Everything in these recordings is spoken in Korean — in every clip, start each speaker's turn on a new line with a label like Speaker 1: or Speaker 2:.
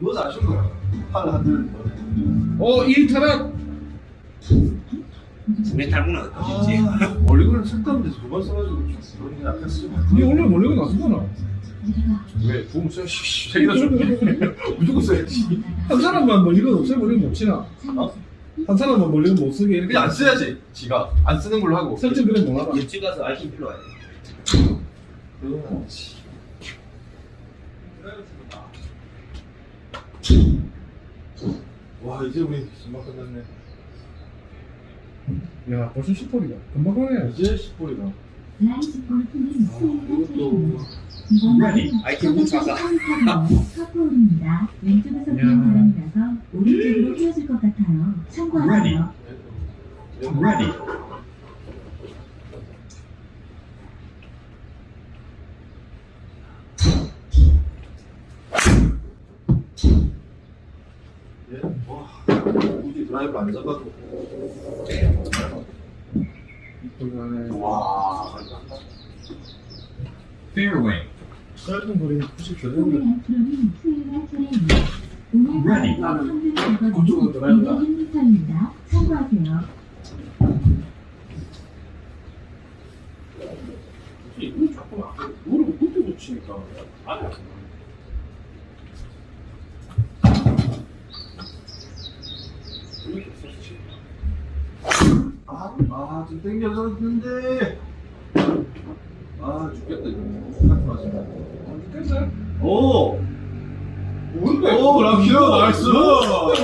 Speaker 1: 너도 아쉬운 거야. 팔을 한들.
Speaker 2: 어, 이 타락.
Speaker 3: 분명히 탈모는 어떠신지.
Speaker 1: 아, 멀리건을 쓸데없는데 두번 써가지고 그런 게 약간 쓰지 마.
Speaker 2: 니 원래 멀리가 놨었잖아.
Speaker 1: 왜? 써야 씨. 세개다 줄게. 무조건 써야지.
Speaker 2: 한 사람만 멀리건 없애버리면 못 치나?
Speaker 1: 어?
Speaker 2: 한 사람만 멀리건 못 쓰게 이렇게
Speaker 1: 그냥 안 써야지. 지가 안 쓰는 걸로 하고.
Speaker 2: 설정 그래 못 알아.
Speaker 3: 옆집 가서 알킨 필로 와야 돼.
Speaker 1: 그렇지. 와 이제 우리 금방 끝났네.
Speaker 2: 야, 벌써 10홀이다. 금방 가네.
Speaker 1: 이제 10홀이다.
Speaker 4: 라이즈 골프님 스윙할 차례입니다.
Speaker 3: Ready. 아이템 훔쳐가.
Speaker 4: 파 four입니다. 왼쪽에서 분 바람이라서 오른쪽으로 휘어질 것 같아요. 참고하세요.
Speaker 3: Ready.
Speaker 1: 예? 와 굳이 드 라이브 안 잡아도. 와.
Speaker 3: Fairway.
Speaker 2: 짧은 거리는 90
Speaker 4: 오늘
Speaker 2: 되는데.
Speaker 4: 앞으로는 수행할 차례입니다. 오늘
Speaker 3: Ready.
Speaker 4: 평균
Speaker 2: 그쪽으로
Speaker 4: 거리는
Speaker 2: 들어간다.
Speaker 4: 206m입니다. 참고하세요.
Speaker 2: 이거 자꾸 무릎을 굽게 붙이니까. 아니
Speaker 1: 아, 아, 좀 땡겨졌는데. 아, 죽겠다, 이거. 같이 맞으면.
Speaker 2: 됐어요?
Speaker 1: 오!
Speaker 2: 뭔데?
Speaker 1: 오, 라키오, 나이스!
Speaker 2: 오!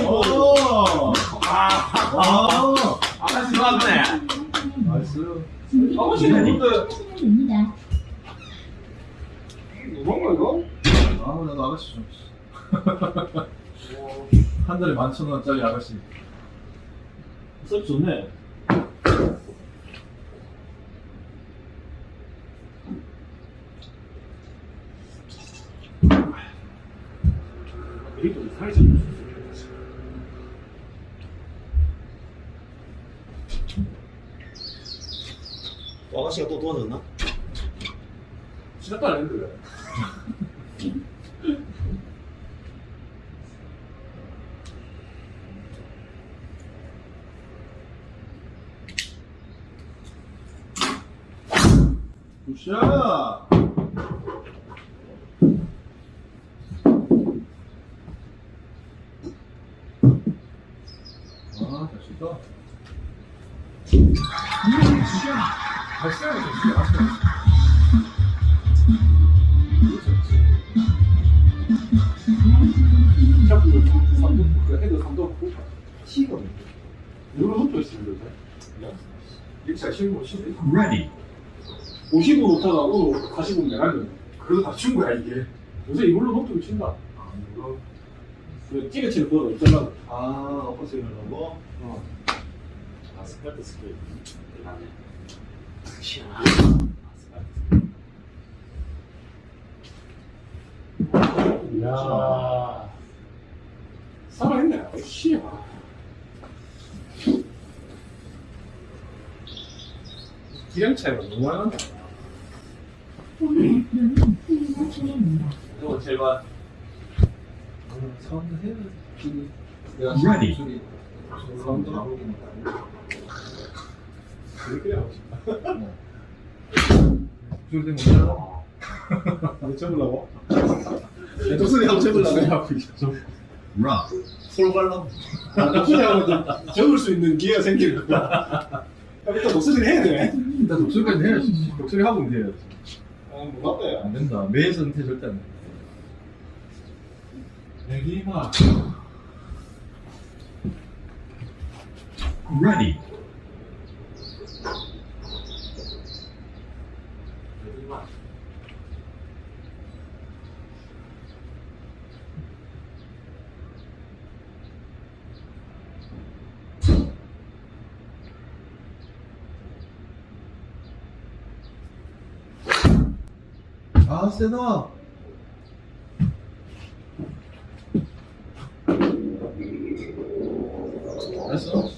Speaker 1: 오! 아, 아,
Speaker 3: 아가씨 맞네.
Speaker 1: 나이스.
Speaker 2: 뭔데?
Speaker 4: 됩니다.
Speaker 2: 뭔가 이거?
Speaker 1: 아, 나도 아가씨 좀. 한 달에 만천 원짜리 아가씨.
Speaker 2: 썰 좋네. 이상해졌네.
Speaker 3: 또 아가씨가 또 도와줬나?
Speaker 2: 시작도 안 했는데
Speaker 1: 굿샷! 아, 잘 쳤다.
Speaker 2: 되죠.
Speaker 1: 이렇게 잘 치는 거 치네.
Speaker 3: Ready.
Speaker 2: 50은 못하고 40은 내가면
Speaker 1: 그래도 다친 거야, 이게.
Speaker 2: 요새 이걸로 노트를 친다.
Speaker 1: 아, 이거.
Speaker 2: 그 찌개치는 그거 없잖아.
Speaker 1: 아, 엎어스윙 하려고?
Speaker 2: 어.
Speaker 3: 아, 스카트 스케이트. 대단해.
Speaker 2: 야 살아있네. 씨. 기량 차이가 너무 많이 난다.
Speaker 3: 이거 제발.
Speaker 1: 사운드 해야지. 내가
Speaker 3: Ready.
Speaker 1: 소리.
Speaker 2: 사운드? 그렇게 하고 싶다.
Speaker 1: 소리 때문에 못 알아.
Speaker 2: 안 쳐보려고?
Speaker 1: 내 독소리 하고 쳐보려고.
Speaker 2: 하고 있어.
Speaker 3: Rough.
Speaker 1: 솔 발라.
Speaker 2: 나쁘지 않아도 적을 수 있는 기회가 생기는 거야. 일단 목소리를 해야 돼.
Speaker 1: 일단 독소리까지 해야지. 독소리 하고 돼야지.
Speaker 2: 몰랐다.
Speaker 1: 안 된다. 매일 선택 절대 안 돼.
Speaker 2: 내기마.
Speaker 3: Ready.
Speaker 4: 세동아 알았어?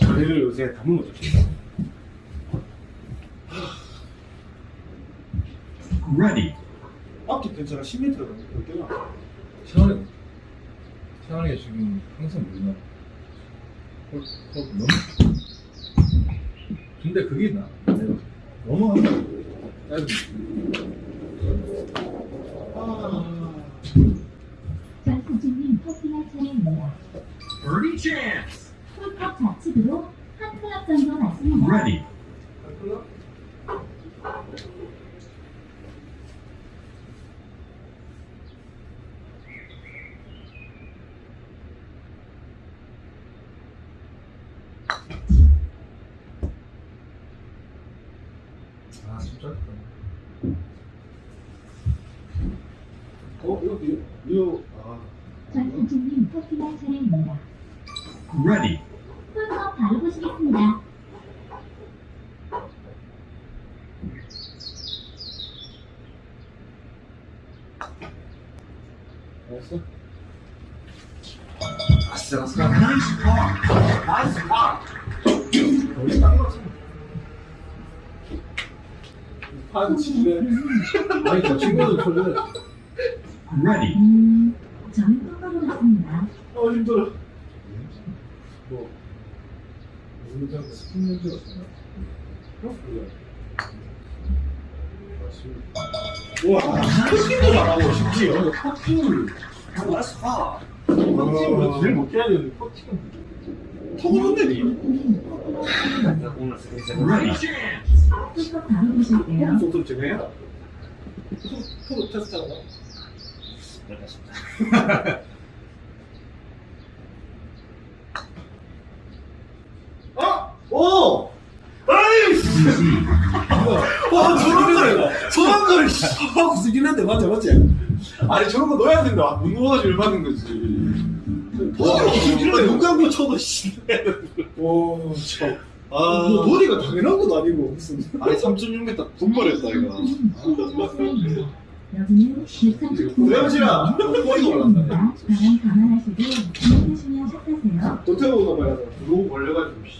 Speaker 2: 다리를 요새 담은 거죠
Speaker 3: Ready
Speaker 2: 앞도 괜찮아 10m 정도 될
Speaker 1: 때가 시원해 시원하게 지금 항상 물나 너무 근데 그게 나 내가 너무 짧은
Speaker 4: 전수진님 퍼팅할 차례입니다.
Speaker 3: Birdie chance.
Speaker 4: 홀컵 좌측으로 한 클럽 정도 맞습니다.
Speaker 3: Ready.
Speaker 1: 아 진짜
Speaker 2: 어? 이거 이거 아
Speaker 4: 전수진님 퍼팅할 차례입니다.
Speaker 3: Ready.
Speaker 4: 홀컵 바로 보시겠습니다.
Speaker 1: 알았어?
Speaker 3: 아싸, 아싸. Par.
Speaker 2: 판 치네
Speaker 1: 아니 저 친구들 초대
Speaker 3: Ready.
Speaker 4: 음, 저는 똑바로 갔습니다.
Speaker 2: 어 힘들어
Speaker 1: 뭐 우리 장 스푼 냄새가 나나? 어? 그래
Speaker 2: 와 커팅도 잘하고 심지어
Speaker 1: 커팅을
Speaker 3: Nice par.
Speaker 1: 커팅을 제일 못해야 되는데 커팅은
Speaker 3: 오늘 Ready.
Speaker 4: 홀컵 바로 보실게요.
Speaker 2: 턱좀 정해야 턱 테스트 하나 아! 오! 아이씨! 와 저런 거래 저런 거를 하고 쓰긴 한데 맞지 맞지?
Speaker 1: 아니 저런 거 넣어야 된다 못 넣어가지고 열받는 거지
Speaker 2: 와 이거 눈 감고 쳐도 씨. 와참
Speaker 3: 아.
Speaker 2: 뭐 버디가 당연한 것도 아니고 무슨
Speaker 3: 아니 3.6m 분발했다 이거.
Speaker 4: 전수진님 퍼팅할 차례입니다. 여기는 139.
Speaker 2: 대현씨야 버디가 올랐네
Speaker 4: 바람 감안하시고 주목하시면 샷하세요.
Speaker 2: 도태우 넘어야 돼
Speaker 1: 너무 걸려가지고 씨.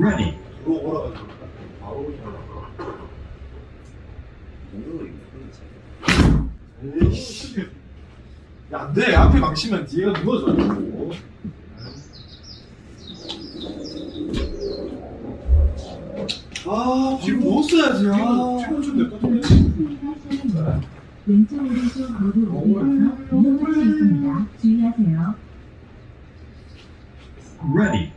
Speaker 3: Ready.
Speaker 1: 들어 오라가지고 바로 오잖아 에이씨 야 안돼 앞에 망치면 뒤에가 누워져
Speaker 2: 아 지금 못 써야지 아
Speaker 1: 지금 좀 내꺼
Speaker 4: 차례입니다. 왼쪽 오른쪽 모두 수 있습니다. 주의하세요.
Speaker 3: Ready.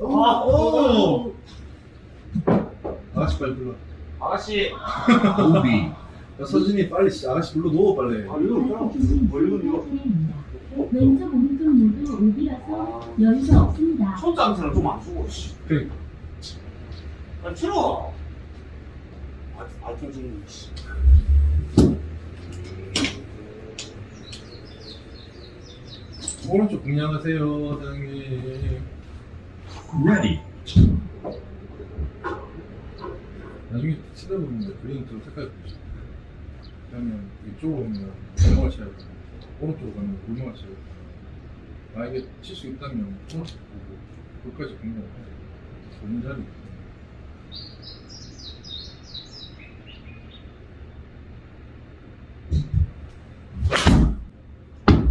Speaker 2: 아, 오!
Speaker 1: 아가씨 빨리 불러
Speaker 3: 아가씨.
Speaker 1: 오비 야 서진이 빨리 씨, 아가씨 불러 놓어 빨리
Speaker 2: 아 이거 그냥
Speaker 4: 전수진님
Speaker 2: 뭐 이거.
Speaker 4: 왼쪽 오른쪽 모두 오비라서 여유가 없습니다.
Speaker 3: 손장사는 좀안 쓰고 씨.
Speaker 1: 그래
Speaker 3: 아 싫어. 아, 알통 지금 씨.
Speaker 1: 오른쪽 공략하세요 사장님
Speaker 3: Ready.
Speaker 1: 나중에 치다 보면 그린 좀 색깔이 보이죠 그러면 이쪽으로 오면 골목을 쳐야 돼 오른쪽으로 가면 쳐야 돼 만약에 칠 수 있다면 오른쪽 보고 끝까지 공략을 해 좋은 자리.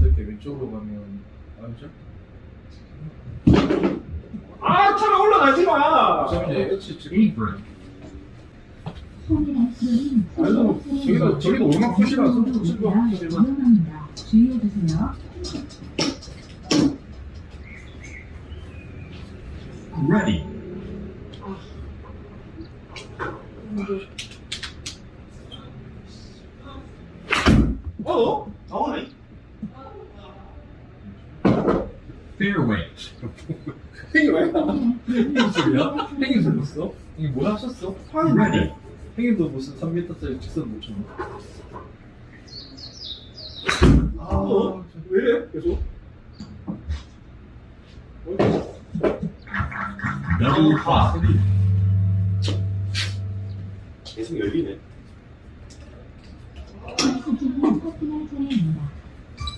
Speaker 1: 이렇게 왼쪽으로 가면 알죠?
Speaker 2: 아 차가 올라가지 마!
Speaker 1: 어차피 이제 H 지금. 아이고, 저기도- 저기도 얼마나 굿이라서
Speaker 4: 위험합니다. 주의해 주세요.
Speaker 3: Ready.
Speaker 2: 어?
Speaker 3: 나오네.
Speaker 1: Fairway
Speaker 2: 행이 왜 나?
Speaker 1: 행인 소리야? 행인 소리였어? 이게 뭐 하셨어?
Speaker 3: Ready.
Speaker 1: 행인도 무슨 3m짜리 직선 못 쳤나?
Speaker 2: 어? 왜 이래? 계속?
Speaker 1: 아,
Speaker 3: par.
Speaker 2: 계속 열리네.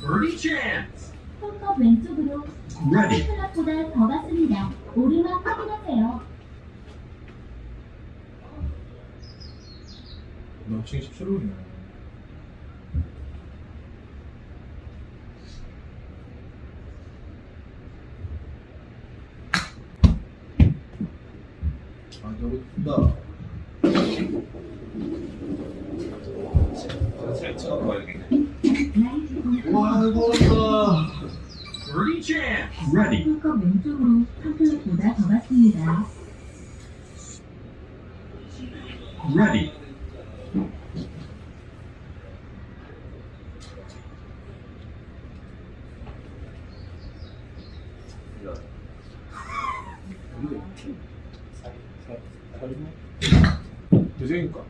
Speaker 3: Birdie chance.
Speaker 4: 홀컵 왼쪽으로. 생각보다 더 같습니다. 오르막 확인하세요.
Speaker 1: 너 지금 17호이네. 아,
Speaker 4: 골프
Speaker 1: 와, 이거 어렵다.
Speaker 3: Ready.
Speaker 4: 왼쪽으로 팜플렛보다 더 같습니다.
Speaker 3: Ready.
Speaker 1: 대생이니까.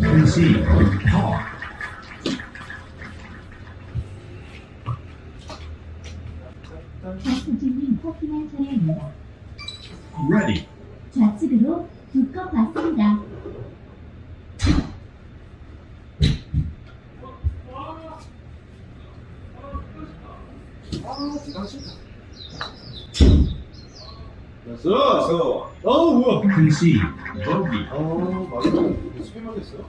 Speaker 3: Concede. Call.
Speaker 4: 좌수진님 커피만 차례입니다.
Speaker 3: Ready.
Speaker 4: 좌측으로 두 컵 받습니다.
Speaker 1: 됐어. 어.
Speaker 3: Concede. Bogey.
Speaker 1: 아, 맞아. 스페만 했어요?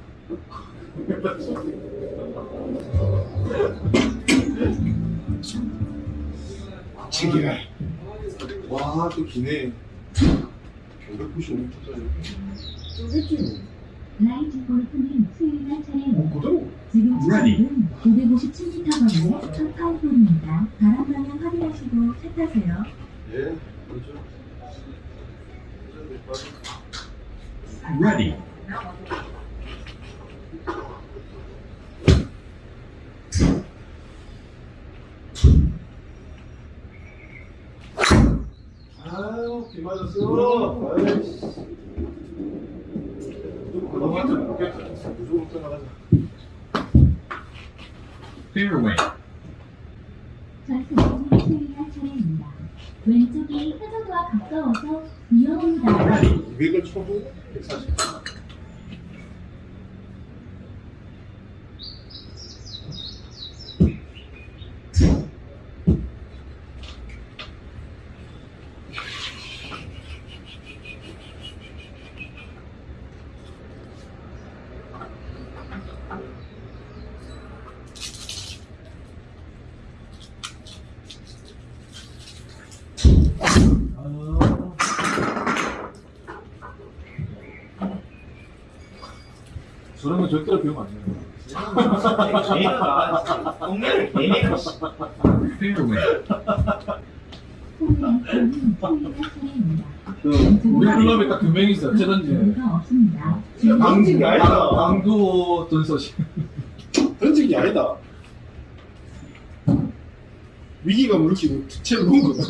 Speaker 2: 치기네.
Speaker 1: 와, 또 기네. 595m짜리. 쫄겠지,
Speaker 4: 라이트 골프님 수요일날
Speaker 1: 뭐.
Speaker 4: 차례입니다.
Speaker 1: 그대로.
Speaker 4: 지금
Speaker 3: Ready.
Speaker 4: 추천은 557m거리의 첫 파울볼입니다. 바람 방향 확인하시고 차 타세요.
Speaker 1: 예, 그렇죠.
Speaker 3: Ready.
Speaker 1: 아유, 비 맞았어. 아이씨. 너한테 못겠다. 무조건 떠나가자.
Speaker 3: Fairway.
Speaker 4: 좌수진님 수요일날 차례입니다. 왼쪽이 해저드와 가까워서 위험합니다.
Speaker 3: Ready.
Speaker 1: 200을 쳐도 140. 저런 거 절대로 배우면 안 돼요. 우리 클럽에 딱 두명 있어. 어쩌든지.
Speaker 4: 없습니다.
Speaker 2: 던진 게 아니다.
Speaker 1: 방도 던서시.
Speaker 2: 던진 게 아니다. 위기가 물리치고 채를 놓은 거다.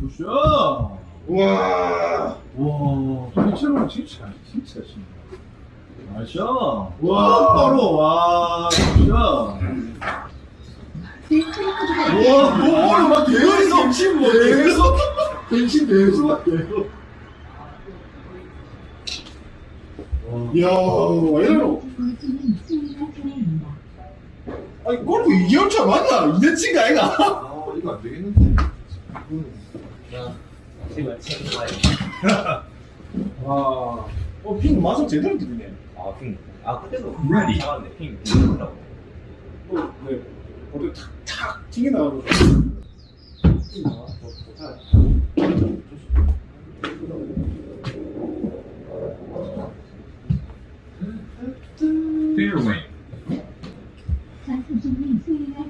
Speaker 1: Good shot.
Speaker 2: 와.
Speaker 1: 와, 실제로 진짜 진짜 진짜. Nice.
Speaker 2: 와, 바로, 와.
Speaker 4: 네,
Speaker 2: 와, 뭐, 오늘 막 계속, 정신 뭐, 계속.
Speaker 1: 변신 계속 계속.
Speaker 2: 이야,
Speaker 4: 차례입니다.
Speaker 2: 아니, 골프 2개월차 맞나? 2년치가 아이가?
Speaker 1: 아, 이거 안 되겠는데.
Speaker 2: 와. 어, 핑 마성 제대로 들리네.
Speaker 5: 아, 핑. 아, 그때도
Speaker 3: Ready.
Speaker 5: 잡았는데 핑. 핑이라고.
Speaker 2: 어, 네. 어디 탁, 탁, 튀게 나가고. 핑 나와. 뭐,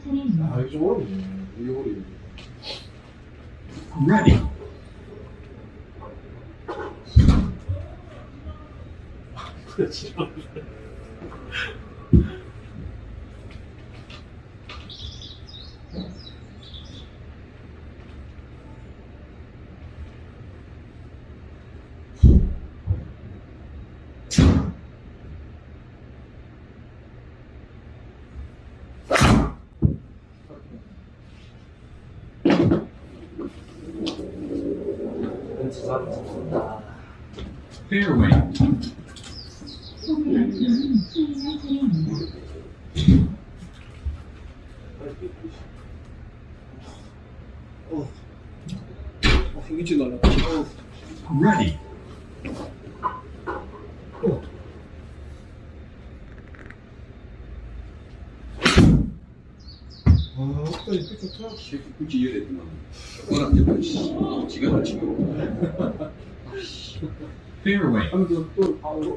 Speaker 4: 차례입니다.
Speaker 1: 아, 이거 좀 어렵네. 이게 어려워.
Speaker 3: Ready.
Speaker 5: 은 지사람 잡았다.
Speaker 3: Fairway.
Speaker 4: 홈이 앞으로는 수행할 차례입니다.
Speaker 2: 어. 어, 힘있지도 않아. 어.
Speaker 3: Ready.
Speaker 2: 아, 없다, 이거 좋다.
Speaker 6: 새끼 굳이 이래야 되구나. 워낙 대판 씨, 지가 다 치고.
Speaker 3: Fairway.
Speaker 2: 하면서 또, 아, 이거.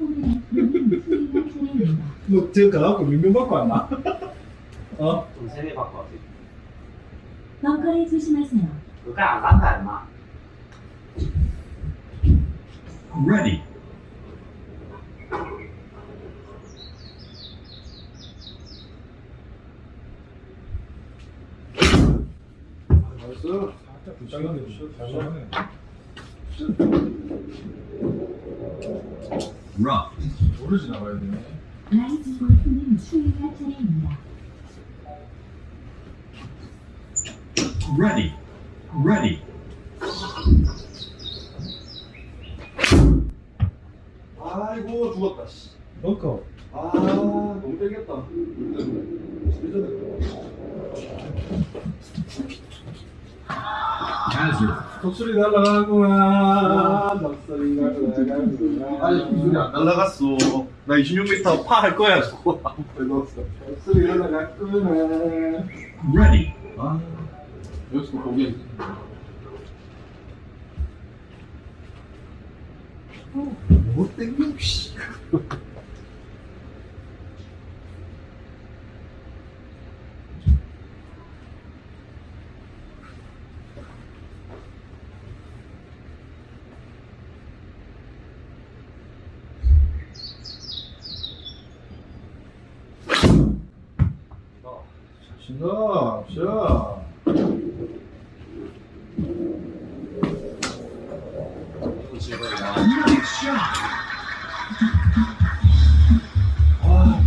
Speaker 4: 홈이 앞으로는 수행할 차례입니다.
Speaker 2: 뭐, 제가 가갖고 몇명 받고 왔나? 어?
Speaker 5: 좀 세대 바꿔 왔어.
Speaker 4: 벙커에 조심하세요.
Speaker 5: 그거 안 간다, 임마.
Speaker 3: Ready.
Speaker 2: Nice. 살짝 불쌍한데, 잘하네.
Speaker 3: Rough.
Speaker 1: 돌을 지나가야 되네.
Speaker 4: 라이즈 골프님 스윙할 차례입니다.
Speaker 3: Ready.
Speaker 6: 아이고 죽었다. 씨.
Speaker 2: 벙커.
Speaker 6: 아 너무 땡겼다.
Speaker 3: Hazard.
Speaker 2: 독수리 날아가구나. 독수리 날아가구나.
Speaker 6: 아니 기술이 안 날라갔어. 나 26m 파 할 거야 저거.
Speaker 2: 독수리 날아갔구나.
Speaker 3: Ready.
Speaker 1: 아, 여기서 보기.
Speaker 6: 뭐 땡겨 씨.
Speaker 1: 신다, 샷.
Speaker 6: 아.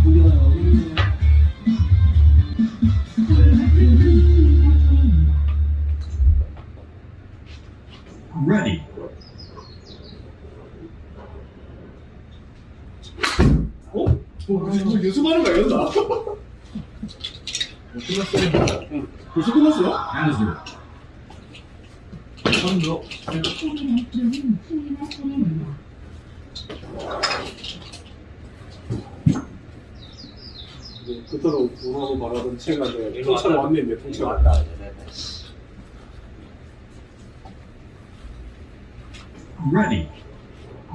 Speaker 3: Ready.
Speaker 2: 어? 어, 지금 연습하는 거 아니었나?
Speaker 1: 끝났어요.
Speaker 2: 벌써 끝났어요?
Speaker 4: 앞으로는 수행할 차례입니다.
Speaker 2: 네, 그토록 우하고 말하던 체가인데 통째로 왔네, 내
Speaker 5: 이거
Speaker 2: 통째로.
Speaker 5: 왔다, 이제. 네, 네.
Speaker 3: Ready.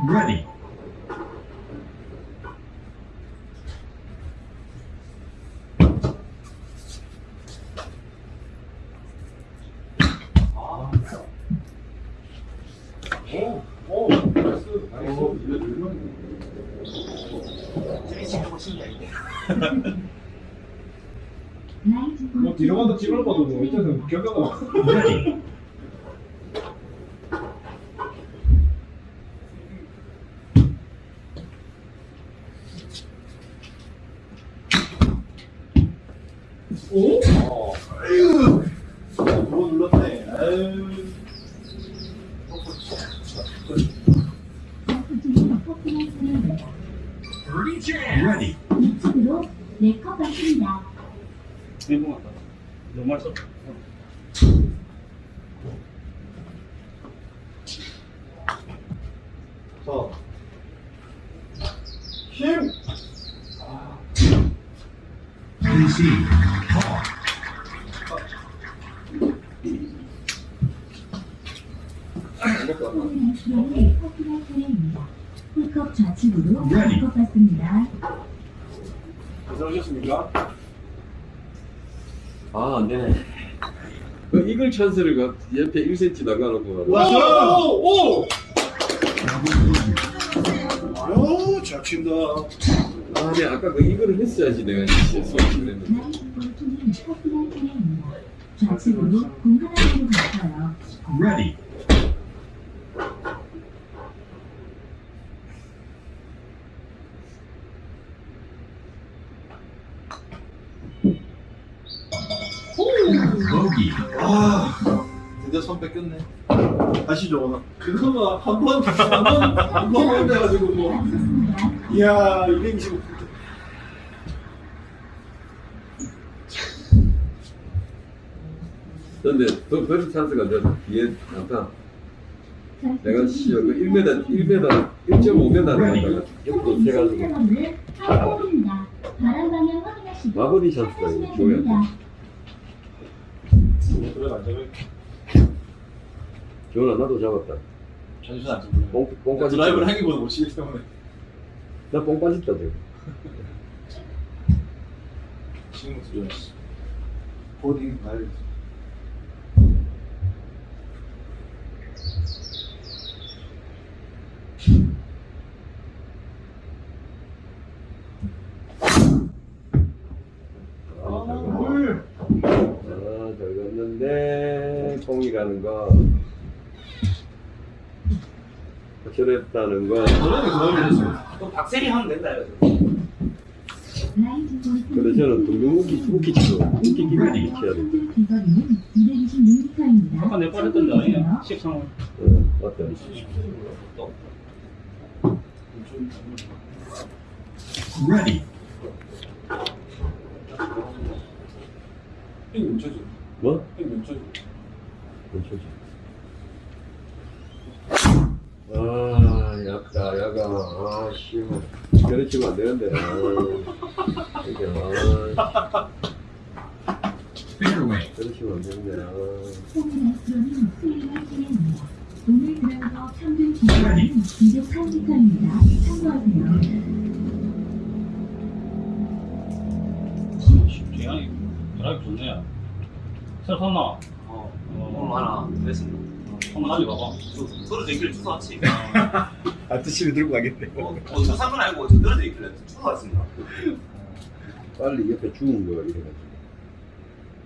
Speaker 3: Ready.
Speaker 5: 아,
Speaker 2: 오, 오, 나이스,
Speaker 6: 어
Speaker 2: 나이스.
Speaker 6: 이거 얼마나.
Speaker 5: 저기 치는 신기해, 이게.
Speaker 4: 라이즈
Speaker 2: 뭐
Speaker 4: 골프
Speaker 2: 뒤로 가도 뒤로 봐도 뭐 일단은 결과가
Speaker 3: Ready.
Speaker 2: 오?
Speaker 6: 어. 아유. 누가 눌렀네. 아유.
Speaker 4: 골프팀이 포킹할 차례입니다.
Speaker 3: Birdie jam. Ready.
Speaker 4: 우측으로 네컵 받습니다.
Speaker 2: 일본 같다. 너무 맛있어.
Speaker 6: 자. 힘.
Speaker 3: Concede. Call.
Speaker 4: 홈이 앞으로는 포킹할 차례입니다. 풀컵 좌측으로
Speaker 3: Ready.
Speaker 4: 네컵 받습니다.
Speaker 2: 괜찮으셨습니까?
Speaker 7: 아, 안 되네. 그 이글 찬스를 가- 옆에 1cm 나가놓고.
Speaker 2: 와, 오, 오! 아유, 잘 친다.
Speaker 7: 아, 네, 아까 그 이글을 했어야지 내가 수업
Speaker 4: 포킹할 차례입니다. 좌측으로 공.
Speaker 3: Ready. Bogey.
Speaker 6: 아.
Speaker 1: 이제 손 뺏겼네.
Speaker 2: 아시죠? 그거가 한 번, 한 번, 한번 해가지고 뭐. 이야, 225.
Speaker 7: 근데 더 버리 찬스가 저 뒤에 나타. 내가 씨그 1m 1m 1.5m 나가다가 옆으로 세가지고
Speaker 4: 방향 확인하시고
Speaker 7: 마무리 찬스가 이거 줘야 돼.
Speaker 2: 그래, 안
Speaker 7: 나도 잡았다.
Speaker 1: 자존심 안 잡고.
Speaker 7: 뽕, 뽕 빠졌다.
Speaker 1: 드라이브를 하기보다 못 치기 때문에.
Speaker 7: 나 뽕 빠졌다 지금.
Speaker 1: 지금부터 좋아했어. 보딩 가야지.
Speaker 7: 아, 잘 아, 잘 갔는데 거. 확실했다는 거.
Speaker 5: 그럼 박세리 하면 된다 이거죠.
Speaker 7: 근데 저는 동동 웃기 웃기 치고 웃기 기분이 쳐야 돼.
Speaker 4: 비거리는 226m입니다.
Speaker 8: 아까 내 빠졌던 데 아니야? 식상은.
Speaker 7: 어, 맞다.
Speaker 3: Ready.
Speaker 2: 이거 멈춰줘.
Speaker 7: 뭐?
Speaker 2: 이거
Speaker 7: 멈춰지. 아, 약다, 야가. 아, 씨. 그래 치면 안 되는데. 아, 이게, 아, 치면 안 되는데. 아.
Speaker 4: 오늘 드라이버 평균 기록은 208m입니다. 참고하세요.
Speaker 8: 재앙이 드라이브 좋네. 새로 샀나?
Speaker 5: 어,
Speaker 8: 어,
Speaker 5: 오늘 하나 그랬습니다.
Speaker 8: 한번 가져가봐.
Speaker 5: 떨어져 있길래 주워왔지.
Speaker 1: 아, 드시면 들고 가겠네.
Speaker 5: 어, 어, 저 산건 아니고 저 떨어져 있길래 주워왔습니다.
Speaker 7: 빨리 옆에 죽은 거 이래가지고.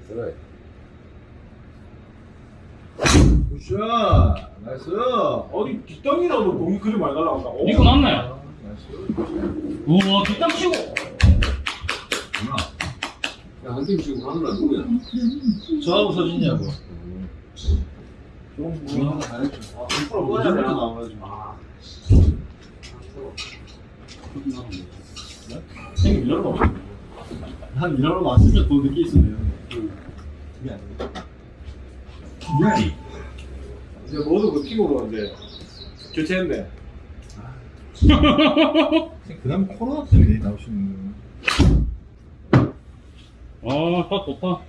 Speaker 7: 그래.
Speaker 1: 굿샷! 나이스!
Speaker 2: 어디 뒷땅이라도 공이 그리 많이 날라간다. 오.
Speaker 8: 이거 맞네.
Speaker 1: 나이스.
Speaker 8: 우와, 뒷땅 치고.
Speaker 7: 야, 한팀 지금 하느라 누구야?
Speaker 1: 저하고 서진이하고. 안 했죠.
Speaker 5: 아. 아.
Speaker 2: 한 밀러로 왔으면 더 늦게 있었네요.
Speaker 1: 그게 아니에요.
Speaker 2: 이제 모두 그 픽으로 이제 교체했네.
Speaker 1: 그 다음에 코로나 때문에 나오시는
Speaker 8: 아, 샷 좋다.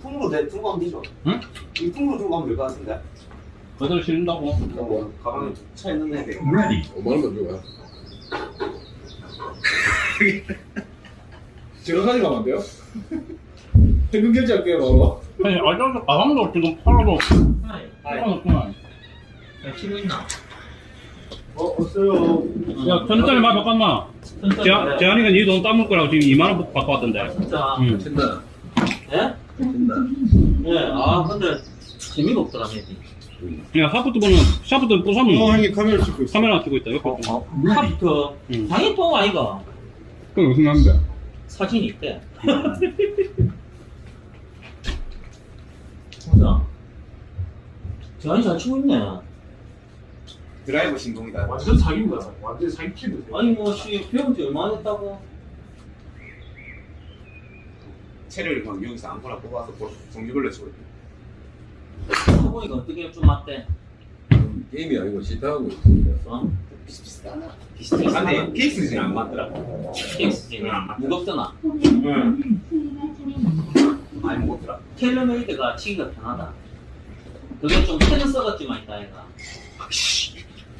Speaker 5: 통으로 내 들고 가면 되죠.
Speaker 8: 응?
Speaker 5: 이 통으로 들고 가면 될 것 같은데.
Speaker 8: 그대로 실린다고.
Speaker 5: 뭐, 가방에 차 있는 애.
Speaker 3: Ready.
Speaker 7: 5만 원만 줘야.
Speaker 2: 제가 가져가면 안 돼요? 현금 결제할게요, 바로.
Speaker 8: 아니, 알잖아. 가방도 지금 팔아도
Speaker 5: 하이.
Speaker 8: 팔아놓구나.
Speaker 5: 치고 있나?
Speaker 2: 어, 없어요.
Speaker 8: 야, 천짜리 말 바꿨나? 재- 재한이가 네 돈 따물 거라고 지금 2만 원 바꿔 왔던데.
Speaker 5: 진짜.
Speaker 8: 응.
Speaker 5: 예? 예. 아, 근데 재미가 없더라, 맵이.
Speaker 8: 야, 샤프트 보면, 샤프트
Speaker 2: 어,
Speaker 8: 부사면
Speaker 2: 형님 카메라 찍고 있어.
Speaker 8: 카메라 찍고 있다. 옆에.
Speaker 5: 어, 어. 카프트.
Speaker 8: 응.
Speaker 5: 당연히 뽕 아이가.
Speaker 8: 그건 무슨 남자?
Speaker 5: 사진이 있대. 보자. 재한이 잘 치고 있네.
Speaker 6: 드라이버 신동이다.
Speaker 2: 완전 사기입니다. 완전 사기 키드.
Speaker 5: 아니, 뭐, 씨, 배운 지 얼마나 됐다고?
Speaker 6: 채를 막 여기서 아무거나 뽑아서 볼- 종류별로 치고 있대.
Speaker 5: 해보니까 어떻게 좀 맞대?
Speaker 7: 게임이 아니고 시타하고 있습니다.
Speaker 5: 어?
Speaker 6: 비슷비슷하다.
Speaker 5: 비슷해.
Speaker 6: 근데 케이스는 안 맞더라.
Speaker 5: 케이스지. 무겁잖아.
Speaker 4: 홈라스로는 스윙할 차례입니다.
Speaker 6: 많이 먹었더라.
Speaker 5: 텔레메이드가 치기가 편하다. 그게 좀 패는 썩었지만 있다, 얘가.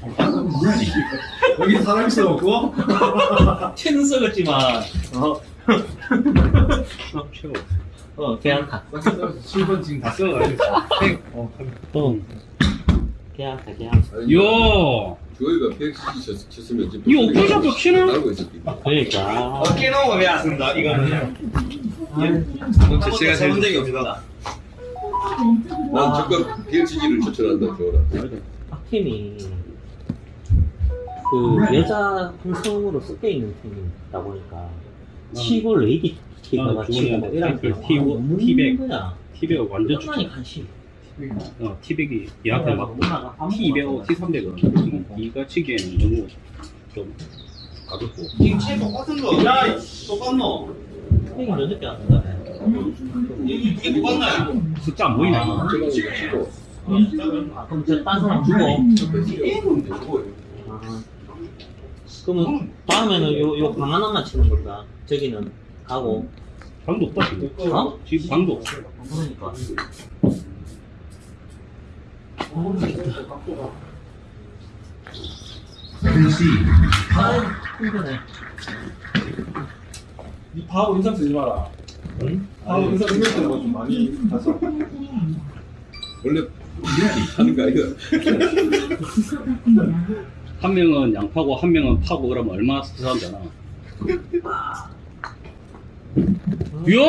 Speaker 3: Ready.
Speaker 2: 여기 사람 있어갖고.
Speaker 5: 패는 썩었지만, 어. 어, 괜찮다.
Speaker 1: 7번 지금 다 써가지고. 어,
Speaker 8: 어.
Speaker 5: 괜찮다, 괜찮다.
Speaker 7: 아니,
Speaker 8: 요!
Speaker 7: 저희가 100cc 쳤으면 지금
Speaker 8: 이 오픈샵도 키는?
Speaker 7: 있었기
Speaker 5: 그러니까.
Speaker 6: 어깨 놓으면 왜안 쓴다? 이거는.
Speaker 5: 아,
Speaker 6: 제가 세본 적이 없다.
Speaker 7: 난 적극 BLCG를 추천한다, 좋아라.
Speaker 5: 박팀이. 그 여자 혼성으로 섞여 있는 팀이다 보니까 치고 레이디 티가 치고
Speaker 8: 주머니에
Speaker 5: 뭐 이런 그거
Speaker 8: 티-
Speaker 5: 너무
Speaker 8: 티백.
Speaker 5: 힘든 거야.
Speaker 8: 티백은 완전
Speaker 5: 끝나니
Speaker 8: 추천.
Speaker 5: 간식.
Speaker 8: 어, 티백이 얘한테 맞고 T200, T300은 이가 치기에는 너무 좀 가볍고
Speaker 5: 지금 체 똑같은 거. 야, 똑같노? 형이 몇 늦게 왔다. 이게 똑같나?
Speaker 8: 숫자 안 보이네.
Speaker 7: 치고
Speaker 5: 아, 그럼 저딴 사람 주고. 아. 그러면 다음에는 요, 요 방 하나만 치는 건가? 저기는 가고.
Speaker 8: 방도 없다 지금.
Speaker 5: 어?
Speaker 8: 지금 방도 없어.
Speaker 5: 그러니까.
Speaker 3: Concede.
Speaker 5: 아, 힘드네.
Speaker 2: 이 바보 인상 쓰지 마라.
Speaker 5: 응?
Speaker 2: 바보 인상 쓰는 때는 좀 많이 가서.
Speaker 7: 원래 하는 거 아이가
Speaker 8: 한 명은 양파고 한 명은 파고 그러면 얼마나 스트레스한잖아. 야!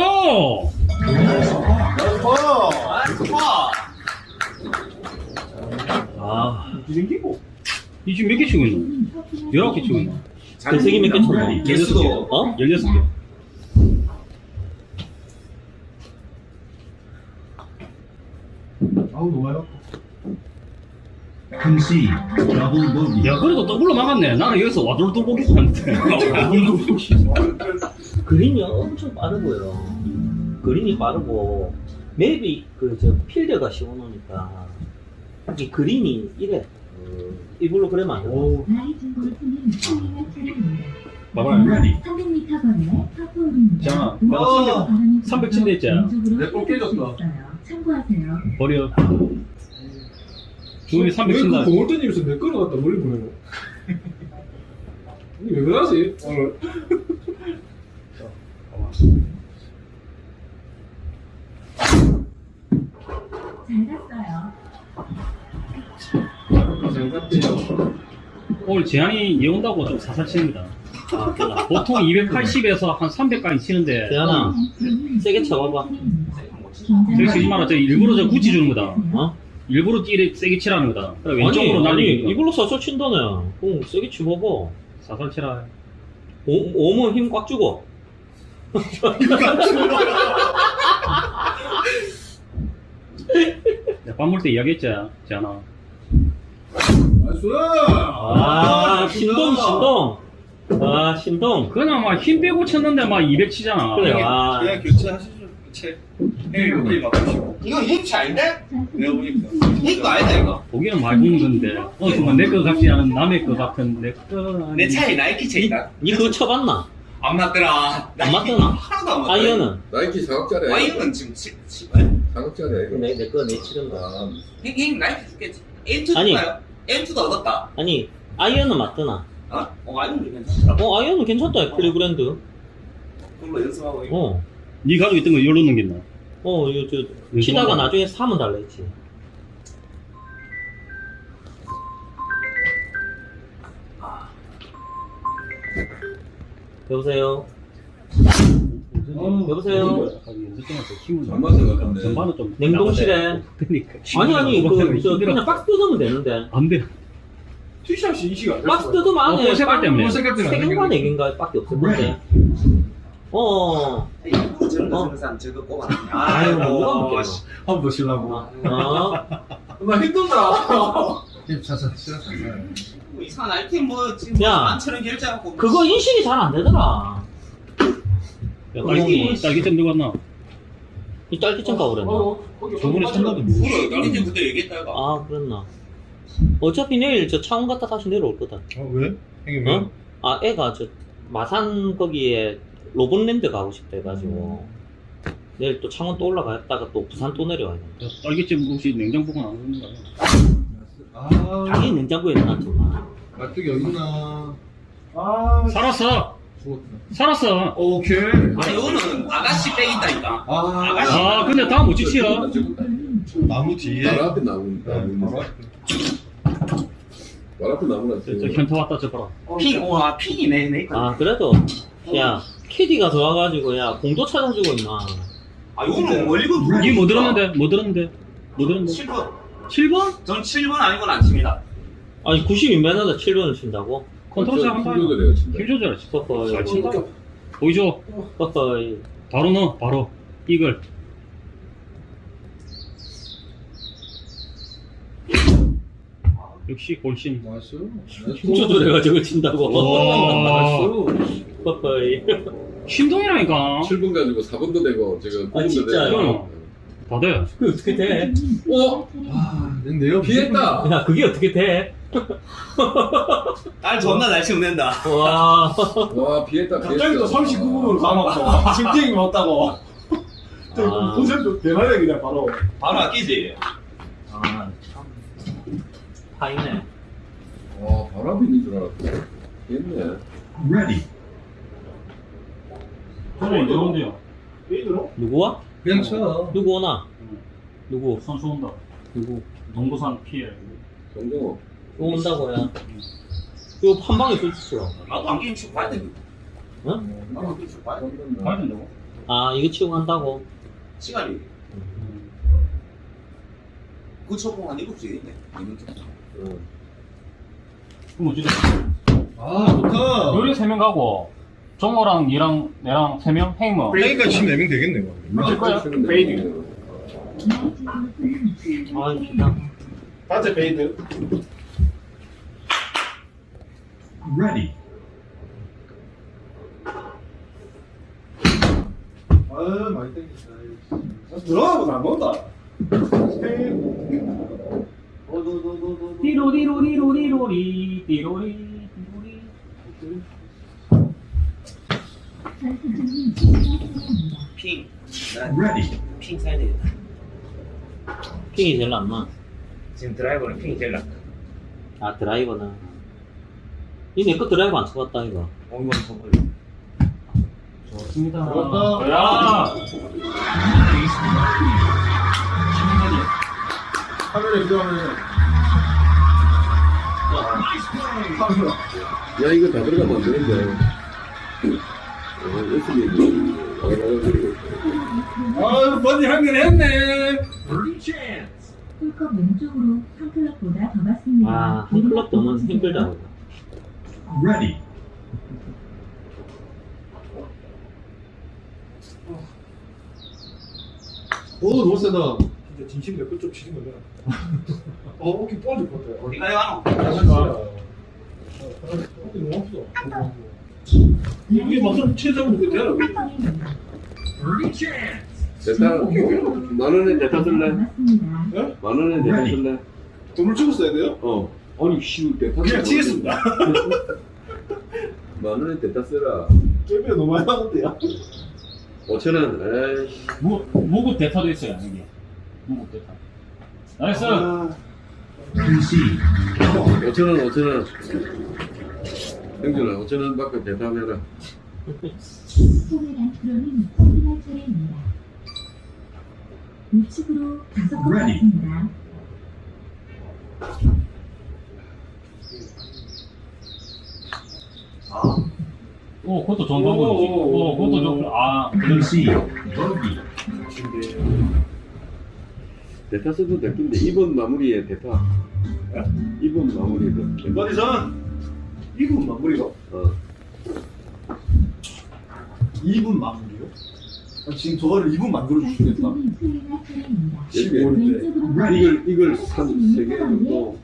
Speaker 5: 아,
Speaker 2: 이 생기고.
Speaker 8: 이 지금 몇 개 치고 있노? 19개 치고 있노?
Speaker 5: 대세기 몇개 쳤노?
Speaker 8: 16개.
Speaker 5: 어?
Speaker 8: 16개.
Speaker 1: 아우 좋아요.
Speaker 3: Double bogey.
Speaker 8: 야, 그래도 더블로 막았네. 나는 여기서 와돌돌 보기도 하는데.
Speaker 5: 그린이 엄청 빠르고요. 그린이 빠르고 맵이 그 저 필드가 씌워놓으니까 이 그린이 이래. 이걸로 그러면 안 돼.
Speaker 2: 오.
Speaker 4: 라이징 골프는 수위가 차량입니다.
Speaker 8: 봐봐요.
Speaker 3: Ready.
Speaker 4: 300m 거리의 파포홀입니다.
Speaker 8: 자, 내가 300, 300 친다 했잖아.
Speaker 1: 내볼 깨졌다.
Speaker 4: 참고하세요.
Speaker 8: 버려. 중원이
Speaker 2: 300왜
Speaker 8: 친다.
Speaker 2: 그 공을 던지면서 내 거를 갖다 멀리 보내고. 왜 그러지? 오늘.
Speaker 8: 오늘 제한이 이어 온다고 좀 사살 칩니다. 보통 280에서 한 300까지 치는데
Speaker 5: 대현아, 세게 쳐봐봐.
Speaker 8: 저기 치지 마라. 저 일부러 저 굳이 주는 거다.
Speaker 5: 어?
Speaker 8: 일부러 찌를 세게 치라는 거다. 그래, 왼쪽으로
Speaker 5: 아니, 아니,
Speaker 8: 날리니까.
Speaker 5: 이걸로 사서 친다네. 공 세게 쳐봐봐.
Speaker 8: 사살 치라.
Speaker 5: 오, 오면 힘 꽉 주고.
Speaker 8: 내가 밥 먹을 때 이야기했지, 제한아.
Speaker 1: Nice.
Speaker 5: 아, 신동, 신동. 아, 신동.
Speaker 8: 그냥 막 힘 빼고 쳤는데 막 200 치잖아.
Speaker 5: 그래, 아.
Speaker 6: 그냥 교체하시죠 책 형님 여기
Speaker 9: 이거 힌트 아닌데?
Speaker 6: 내가 보니까
Speaker 9: 힌트 아니다 이거
Speaker 8: 보기는 많이 보는 건데. 어, 정말 내거 같지 않은 남의 거 같은 내 거.
Speaker 9: 내 차에 나이키 책이다
Speaker 5: 니 그거 쳐봤나?
Speaker 9: 안 맞더라
Speaker 5: 안 맞더나?
Speaker 9: 하나도 안 맞더라
Speaker 5: 아이언은?
Speaker 7: 나이키 사각자리 아이가
Speaker 9: 아이언은 지금 치, 치,
Speaker 7: 사각자리 아이가
Speaker 5: 내, 내 거, 내 치는 거.
Speaker 7: 아,
Speaker 9: 형, 형 나이키 줄겠지 M2
Speaker 5: 아니.
Speaker 9: 줄까요? M2도 얻었다
Speaker 5: 아니, 아이언은 맞더나?
Speaker 9: 어? 어 아이언 괜찮더라
Speaker 5: 어, 아이언은 괜찮다, 클리브랜드.
Speaker 9: 그걸로 연습하고 이거
Speaker 5: 어.
Speaker 8: 네 가지고 있던 거 열로 넘긴다.
Speaker 5: 어, 이거 저, 치다가 나중에 사면 달라 했지. 여보세요? 여보세요?
Speaker 7: 전반전 같은데.
Speaker 8: 전반은 좀.
Speaker 5: 냉동실에.
Speaker 8: 그러니까.
Speaker 5: 아니, 아니, 그, 저. 그냥 박스 뜯으면 되는데.
Speaker 8: 안 돼.
Speaker 2: 티샷이 이 시간.
Speaker 5: 박스 뜯으면
Speaker 8: 어,
Speaker 5: 안에
Speaker 8: 그 색깔 때문에.
Speaker 1: 색깔 때문에 안 되겠네.
Speaker 5: 네개인가 밖에 없을 건데. 어, 어.
Speaker 9: 거 쓰는 사람 저거 꼽아놨네
Speaker 5: 아유, 누가 먹겠노?
Speaker 2: 한번더 쉬려고.
Speaker 5: 어,
Speaker 2: 나 힘들다.
Speaker 1: 차차.
Speaker 9: 뭐 이상한 아이템 뭐 지금
Speaker 5: 야.
Speaker 9: 만천원 결제하고
Speaker 5: 그거 인식이 잘 안 되더라.
Speaker 8: 야, 딸기, 딸기잼 들고 왔나?
Speaker 5: 이 딸기잼 가버렸나?
Speaker 8: 저번에 산다도 뭐.
Speaker 9: 그래 딸기 그때 얘기했다 이거
Speaker 5: 아, 그랬나? 어차피 내일 저 창원 갔다 다시 내려올 거다.
Speaker 1: 어 왜? 형님 왜?
Speaker 5: 어? 아, 애가 저 마산 거기에 로봇랜드 가고 싶다 해가지고 내일 또 창원 또 올라갔다가 또 부산 또 내려와야 돼.
Speaker 8: 야, 딸기잼 혹시 냉장고가 안 오는 거야?
Speaker 1: 아
Speaker 5: 당연히 냉장고에.
Speaker 1: 맛쪽이 어디 있나?
Speaker 2: 아,
Speaker 8: 살았어!
Speaker 1: 죽었다.
Speaker 8: 살았어!
Speaker 1: 오케이.
Speaker 9: 아니 이거는 아가씨 빽 있다니까
Speaker 1: 아
Speaker 9: 아가씨
Speaker 8: 아, 근데 다음 못 치치야.
Speaker 1: 나무 뒤에.
Speaker 7: 바로 앞에 나무 나무
Speaker 1: 바로. 앞에.
Speaker 7: 바로 앞에 나무나
Speaker 8: 저, 저 현타 왔다 저 봐라.
Speaker 9: 핑, 와 핑이네 내 거.
Speaker 5: 아, 그래도, 야, 캐디가 좋아가지고, 야, 공도 찾아주고, 임마.
Speaker 9: 아 이거는 뭐 이거
Speaker 8: 니뭐 들었는데? 뭐 들었는데? 뭐 들었는데?
Speaker 9: 7번
Speaker 8: 7번?
Speaker 9: 전 7번 아니건 안 칩니다
Speaker 5: 아니, 92m다 7번을 친다고?
Speaker 8: 컨트롤 잘 한다.
Speaker 7: 힘줘도 내가 친다.
Speaker 8: 힘 조절
Speaker 5: 허허이.
Speaker 8: 잘 친다. 보이죠?
Speaker 5: 허허이.
Speaker 8: 바로 넣어, 바로. 이걸. 역시 골신.
Speaker 1: Nice.
Speaker 5: 힘 조절해가지고 친다고.
Speaker 8: 와.
Speaker 5: 허허이.
Speaker 8: 신동이라니까.
Speaker 7: 7분 가지고 4분도 되고 지금
Speaker 5: 아,
Speaker 7: 9분도
Speaker 5: 진짜요?
Speaker 7: 되고.
Speaker 8: 다 돼.
Speaker 5: 그 어떻게 돼?
Speaker 7: 어?
Speaker 1: 아, 내가
Speaker 7: 피했다.
Speaker 5: 야, 그게 어떻게 돼?
Speaker 9: 딸 존나 날 치면 된다.
Speaker 5: 와.
Speaker 7: 와 피했다 피했다.
Speaker 2: 갑자기 또 39분으로 가놓고 심증이 왔다고.
Speaker 5: 아.
Speaker 2: 본선도 대단해 그냥 바로.
Speaker 9: 바로 아끼지.
Speaker 5: 아, 참. 파이네.
Speaker 7: 와 바람이 있는 줄 알았다. 피했네.
Speaker 3: Ready.
Speaker 8: 저는 이런데요.
Speaker 2: 페이드로?
Speaker 5: 누구와?
Speaker 1: 그냥 쳐.
Speaker 5: 누구 오나? 누구?
Speaker 8: 선수 온다.
Speaker 5: 누구?
Speaker 8: 농구산 피해.
Speaker 7: 정정호.
Speaker 5: 누구 온다고요? 이거 한 방에 쏠수있어
Speaker 9: 나도 안경 치고 봐야 돼.
Speaker 5: 응?
Speaker 9: 나도 안경 치고 봐야 돼.
Speaker 8: 가야 된다고?
Speaker 5: 아, 이거 치고 간다고?
Speaker 9: 시간이. 그 초봉 한 7시 있네. 이번 주.
Speaker 7: 응.
Speaker 8: 그럼 어찌 돼?
Speaker 1: 아, 좋다.
Speaker 8: 요리 3명 가고, 정호랑 니랑 내랑 3명? 행모.
Speaker 1: 그러니까 지금 4명 되겠네, 이거.
Speaker 8: 맞을 거야?
Speaker 2: 페이드.
Speaker 5: 아, 기다.
Speaker 2: 단체 페이드.
Speaker 3: Ready.
Speaker 1: 아, 많이 땡겼다.
Speaker 2: 들어가고 안 넣는다.
Speaker 8: 띠로리로리로리로리, 띠로리, 띠로리.
Speaker 9: 핑.
Speaker 3: Ready.
Speaker 9: 핑 사야 되겠다.
Speaker 5: 핑이 제일 낫나?
Speaker 9: 지금 드라이버는 핑이 제일 낫다.
Speaker 5: 아, 드라이버는. 이내거 드라이버 안 쳐봤다, 이거.
Speaker 9: 어, 이건 정말.
Speaker 8: 좋습니다.
Speaker 1: 들어갔다.
Speaker 8: 야!
Speaker 1: 카메라 들어가면
Speaker 7: 야 이거 다 들어가면 안 되는데. 어, 열심히 와가지고.
Speaker 2: 아, 버디 한개 했네.
Speaker 4: 홀컵 왼쪽으로 한 클럽보다 더 맞습니다.
Speaker 5: 아, 한 클럽 더는 힘들다.
Speaker 3: Ready.
Speaker 1: 오, 너무 세다. 진짜 진심 내 끝좀 치는 거냐? 어, 어깨 부러질 것 같아.
Speaker 9: 어디 가요?
Speaker 1: 어깨 너무 아프다. 이게 막상 체장은 그게 되나?
Speaker 7: 대타 만 원에 대타 쓸래?
Speaker 4: 맞습니다.
Speaker 7: 만 원에 대타 쓸래?
Speaker 2: 돈을 주고 써야 돼요?
Speaker 7: 어. 아니 씨 대타.
Speaker 2: 그냥 치겠습니다.
Speaker 7: 만 원에 대타 쓰라.
Speaker 2: 게임이 너무 많이 하는데요.
Speaker 7: 5천 원. 에이.
Speaker 8: 무, 무급 대타도 있어요, 여기. 대타. Nice!
Speaker 2: 아,
Speaker 3: Concede.
Speaker 7: 5천 원, 5천 원. 형준아, 5천 원 받고 대타해라.
Speaker 4: 소매란 프로는 확인할 차례입니다. 우측으로 다섯 번. 맞습니다.
Speaker 8: 오, 그것도 방법이지. 오, 그것도 좋고, 아,
Speaker 3: Concede. Bogey.
Speaker 7: 대타 써도 될긴데 2번 마무리에 대타. 2번 마무리에
Speaker 2: 버디선 2분 마무리로?
Speaker 7: 어.
Speaker 2: 2분 마무리요? 아, 지금 저거를 2분 만들어 주시겠다.
Speaker 4: 전투중인 수행할 차례입니다.
Speaker 7: 이게
Speaker 4: 왼쪽으로
Speaker 7: 이걸 이걸 3, 3개 정도.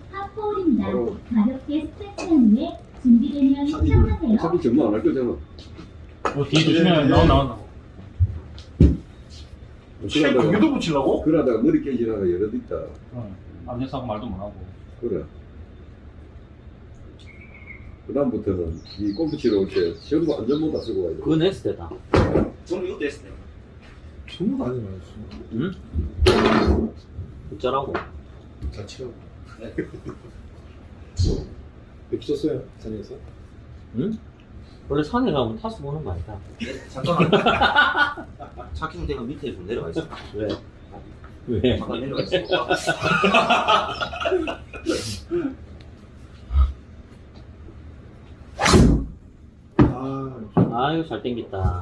Speaker 7: 바로
Speaker 4: 가볍게 스트레칭한 후에 준비되면 시작하세요.
Speaker 7: 어차피 전부 안할 거잖아.
Speaker 8: 어, 뒤에 조심해. 나와, 나와.
Speaker 2: 시간
Speaker 7: 그러다가
Speaker 2: 거기도 붙이려고?
Speaker 7: 그러다가 머리 깨지다가 여러 있다.
Speaker 8: 어, 안 돼서 말도 못하고.
Speaker 7: 그래. 그 다음부터는 이 골프 치러 올 때 전부 안전모 다 쓰고 가야 돼.
Speaker 5: 그거 냈을 때다.
Speaker 9: 저는 이것도 했을 때.
Speaker 1: 전부 다 하지 마였어.
Speaker 5: 응? 어쩌라고?
Speaker 1: 잘 치라고.
Speaker 2: 뵙셨어요? 산에서?
Speaker 5: 응? 원래 산에 가면 타수 보는 거 아니다.
Speaker 9: 잠깐만. 차키는 내가 밑에 좀 내려가 있어.
Speaker 5: 왜? 왜?
Speaker 9: 잠깐 내려가 있어.
Speaker 2: 아,
Speaker 5: 아유, 잘 땡겼다.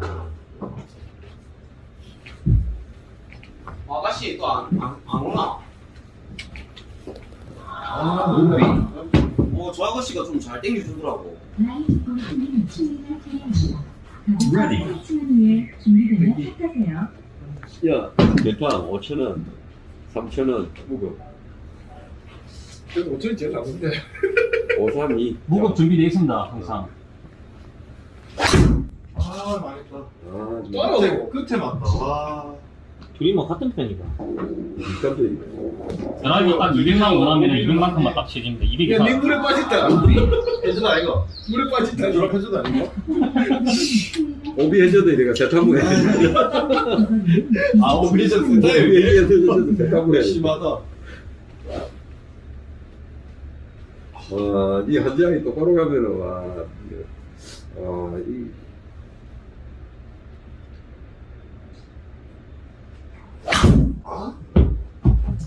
Speaker 9: 아가씨 또 안 안 안 오나?
Speaker 1: 아,
Speaker 9: 오 어, 저 아저씨가 좀 잘 땡겨주더라고.
Speaker 3: Ready.
Speaker 4: 가볍게 치는 후에 준비되면 샷하세요.
Speaker 7: 야, 대파 5천 원, 3천 원, 무급.
Speaker 1: 그래도 5천이 제일 나쁜데
Speaker 7: 532.
Speaker 8: 무급 준비되어 있습니다, 항상.
Speaker 2: 아 망했다.
Speaker 7: 아,
Speaker 1: 또 하나 되고
Speaker 2: 끝에 맞다. 와.
Speaker 5: 둘이 뭐 같은 편이다.
Speaker 7: 깜짝이야.
Speaker 8: 드라이브 딱 200만 원하면 200만큼만 딱 치집니다. 200
Speaker 1: 야,
Speaker 8: 이상.
Speaker 1: 니 물에 빠졌다
Speaker 2: 해주다 아이가.
Speaker 1: 물에 빠졌다
Speaker 2: 해주다 아니가?
Speaker 7: 오비 해줘도 내가 대타물 해.
Speaker 2: 아 오비전
Speaker 7: 오비 해줘도 대타물 해.
Speaker 2: 심하다.
Speaker 7: 와, 이 한 장이 똑바로 가면은 와, 어, 이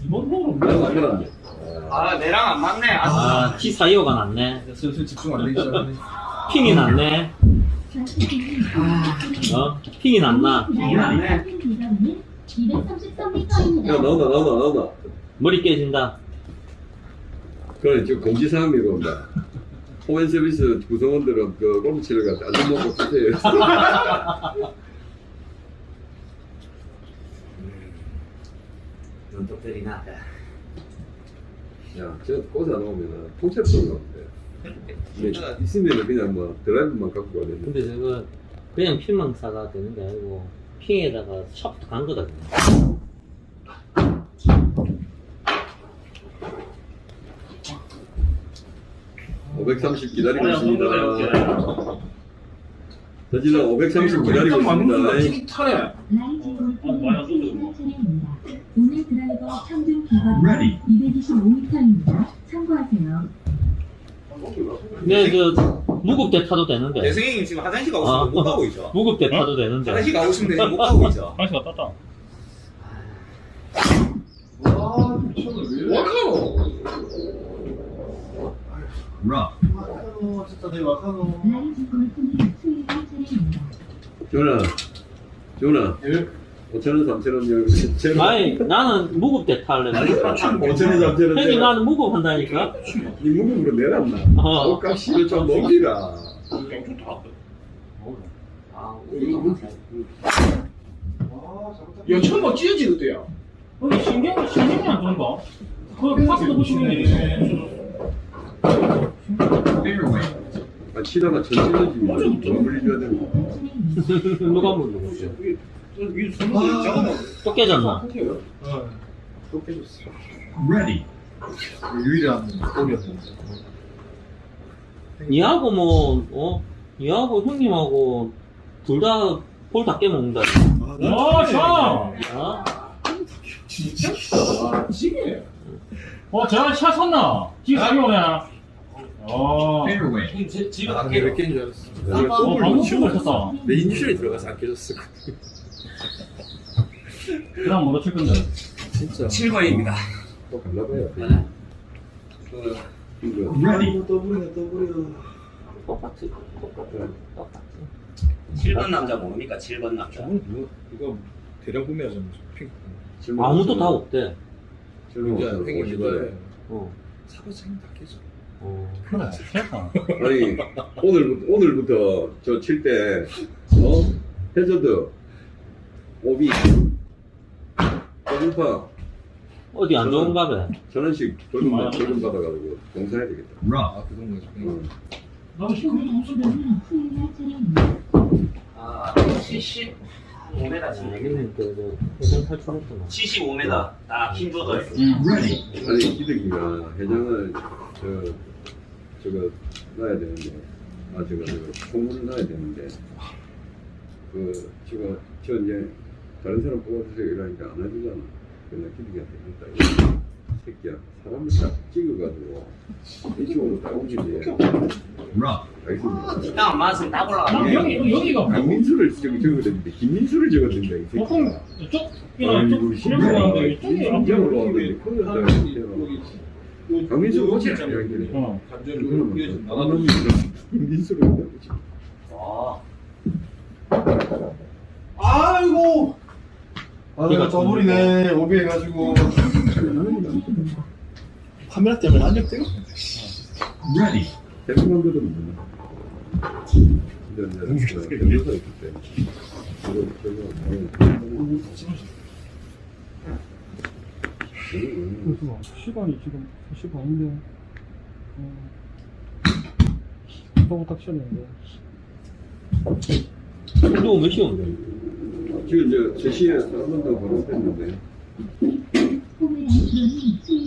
Speaker 2: 이번
Speaker 7: 이건
Speaker 9: 아 내랑 안 맞네. 아,
Speaker 5: T 사이오가 낫네.
Speaker 1: 슬슬 집중 안 되기 시작하네.
Speaker 5: 핑이 낫네. 아. 어? 핑이 낫나?
Speaker 4: 핑이 낫네.
Speaker 7: 233m입니다 야 나온다 나온다 나온다
Speaker 5: 머리 깨진다.
Speaker 7: 그래 지금 공지사항이고 온다. 호멘 서비스 구성원들은 그 골프 치러 가서 안전 먹고 쓰세요.
Speaker 9: 눈독들이 나다
Speaker 7: 야, 저 꽃에 안 오면은 통째로 쏘는 건데. 근데 있으면은 그냥 뭐 드라이브만 갖고 가야 되는데.
Speaker 5: 근데 저거 그냥 싸가 되는 게 아니고 핑에다가 샤프트 간 거다. 그냥.
Speaker 7: (530) 기다리고 있습니다 저질러 (530) 기다리고 있습니다
Speaker 1: 튀기 타네
Speaker 4: 평균
Speaker 3: Ready.
Speaker 4: 225m입니다. 참고하세요.
Speaker 5: 근데 저 무급대 타도 되는데.
Speaker 9: 내 선생님 지금 화장실 가고
Speaker 5: 아.
Speaker 9: 싶은데 못 가고 있죠.
Speaker 5: 무급대 타도 되는데.
Speaker 9: 화장실 가고 싶은데 지금 못 가고 있죠.
Speaker 8: 화장실 갔다 왔다.
Speaker 2: 와 미쳤네 왜 이래?
Speaker 1: 와카노.
Speaker 2: 와카노 진짜 내 와카노.
Speaker 7: 전화
Speaker 2: 예.
Speaker 7: 5천원 3천원 제로
Speaker 5: 아니 나는 무급 대 탈래.
Speaker 7: 5천원 3천원
Speaker 5: 형이
Speaker 7: 제로
Speaker 5: 나는 무급 한다니까.
Speaker 7: 니 무급으로 내놨나
Speaker 5: 어.
Speaker 7: 옷값이 좀 먹기라
Speaker 1: 양쪽 다
Speaker 5: 아.
Speaker 1: 야, 처음 막 찢어지던데야.
Speaker 8: 근데 신경, 신경이 안 좋은가? 그 파스도 보시면
Speaker 3: Fairway.
Speaker 7: 아 치다가 전체적인 좀 물려줘야 되는.
Speaker 5: 누가 물어봤어?
Speaker 1: 이게 손목이 작아나.
Speaker 5: 또 깨졌나?
Speaker 1: 어. 또 깨졌어.
Speaker 3: Ready.
Speaker 1: 유일한 골이었는데.
Speaker 5: 니하고 뭐, 어? 니하고 형님하고 둘 다 볼 다 깨먹는다.
Speaker 8: 와, 참!
Speaker 5: 어?
Speaker 1: 진짜? 아, 찌개.
Speaker 8: 와, 제가 샷 섰나? 지금 사기 오네. 어.
Speaker 3: Fairway.
Speaker 9: 집에
Speaker 1: 아,
Speaker 9: 갈게요.
Speaker 1: 몇 개인 줄 알았어.
Speaker 8: 어, 방금 치고 있었다.
Speaker 1: 내 인슐에 들어가서 안 깨졌어.
Speaker 8: 그 다음 뭐로 칠 건데?
Speaker 1: 진짜.
Speaker 9: 7번입니다.
Speaker 7: 또 갈라봐요 그 이거
Speaker 3: Ready.
Speaker 2: 더블이네 더블이야.
Speaker 5: 똑같이. 똑같이. 똑같이.
Speaker 9: 7번 남자 모르니까 7번 남자.
Speaker 1: 저건 누가, 누가 대량 구매하잖아. 핑크.
Speaker 7: 질문
Speaker 5: 아무도. 다 없대.
Speaker 7: 질문.
Speaker 1: 팽이
Speaker 7: 오시더래.
Speaker 1: 기도해.
Speaker 5: 어.
Speaker 1: 사바상이 다 깨져.
Speaker 5: 어.
Speaker 8: 그래.
Speaker 7: 아니 오늘부터 오늘부터 저 칠 때 어? 해저드 오비 더블파
Speaker 5: 어디 안 좋은가 봐.
Speaker 7: 벌금 받- 벌금 받아가지고 봉사해야 되겠다.
Speaker 1: 아, 그런 거지.
Speaker 7: 어.
Speaker 8: 나도 지금
Speaker 4: 라이즈 골프는 수요일 차례입니다.
Speaker 9: 아, 70. 5m
Speaker 5: 아,
Speaker 9: 치네.
Speaker 5: 여기는 그, 저, 회전 탈출했구나.
Speaker 9: 75m. 딱 힘 줘도
Speaker 3: Ready.
Speaker 7: 아니 기득이가 회장을 저 저거 놔야 되는데 아 저거 저거 공문을 놔야 되는데 그 저거 저 이제 다른 사람 뽑아주세요 이러니까 안 해주잖아. 그냥 기득이한테 했다. 이 새끼야 사람을 딱 찍어가지고 이쪽으로 딱.
Speaker 3: Rough.
Speaker 7: 알겠습니다.
Speaker 9: 땅안 맞으면 딱 올라가다.
Speaker 8: 여기, 여기가
Speaker 7: 강민수를 저기 적어냈는데 김민수를 적었는데 이 새끼야.
Speaker 8: 보통 이쪽이나
Speaker 7: 아이고,
Speaker 8: 이쪽 실력하는데 이쪽이 안
Speaker 7: 인정을
Speaker 8: 되고.
Speaker 7: 하는데 그걸 다 강민수 어찌 잘 이야기를
Speaker 8: 어.
Speaker 1: 감정을
Speaker 7: 그러면
Speaker 1: 이어서
Speaker 7: 나가는 민수를.
Speaker 2: 아
Speaker 5: 이거
Speaker 2: 더블이네 오비 해가지고. 카메라 때문에 안경 뜨거.
Speaker 3: Ready.
Speaker 7: 근데 이제 변호사 있기 때문에
Speaker 8: 시간이 지금 3시 반인데 어, 하고 딱 시작했는데
Speaker 5: 이거 몇 시간인데?
Speaker 7: 지금 이제 제시에 한번더 번호했는데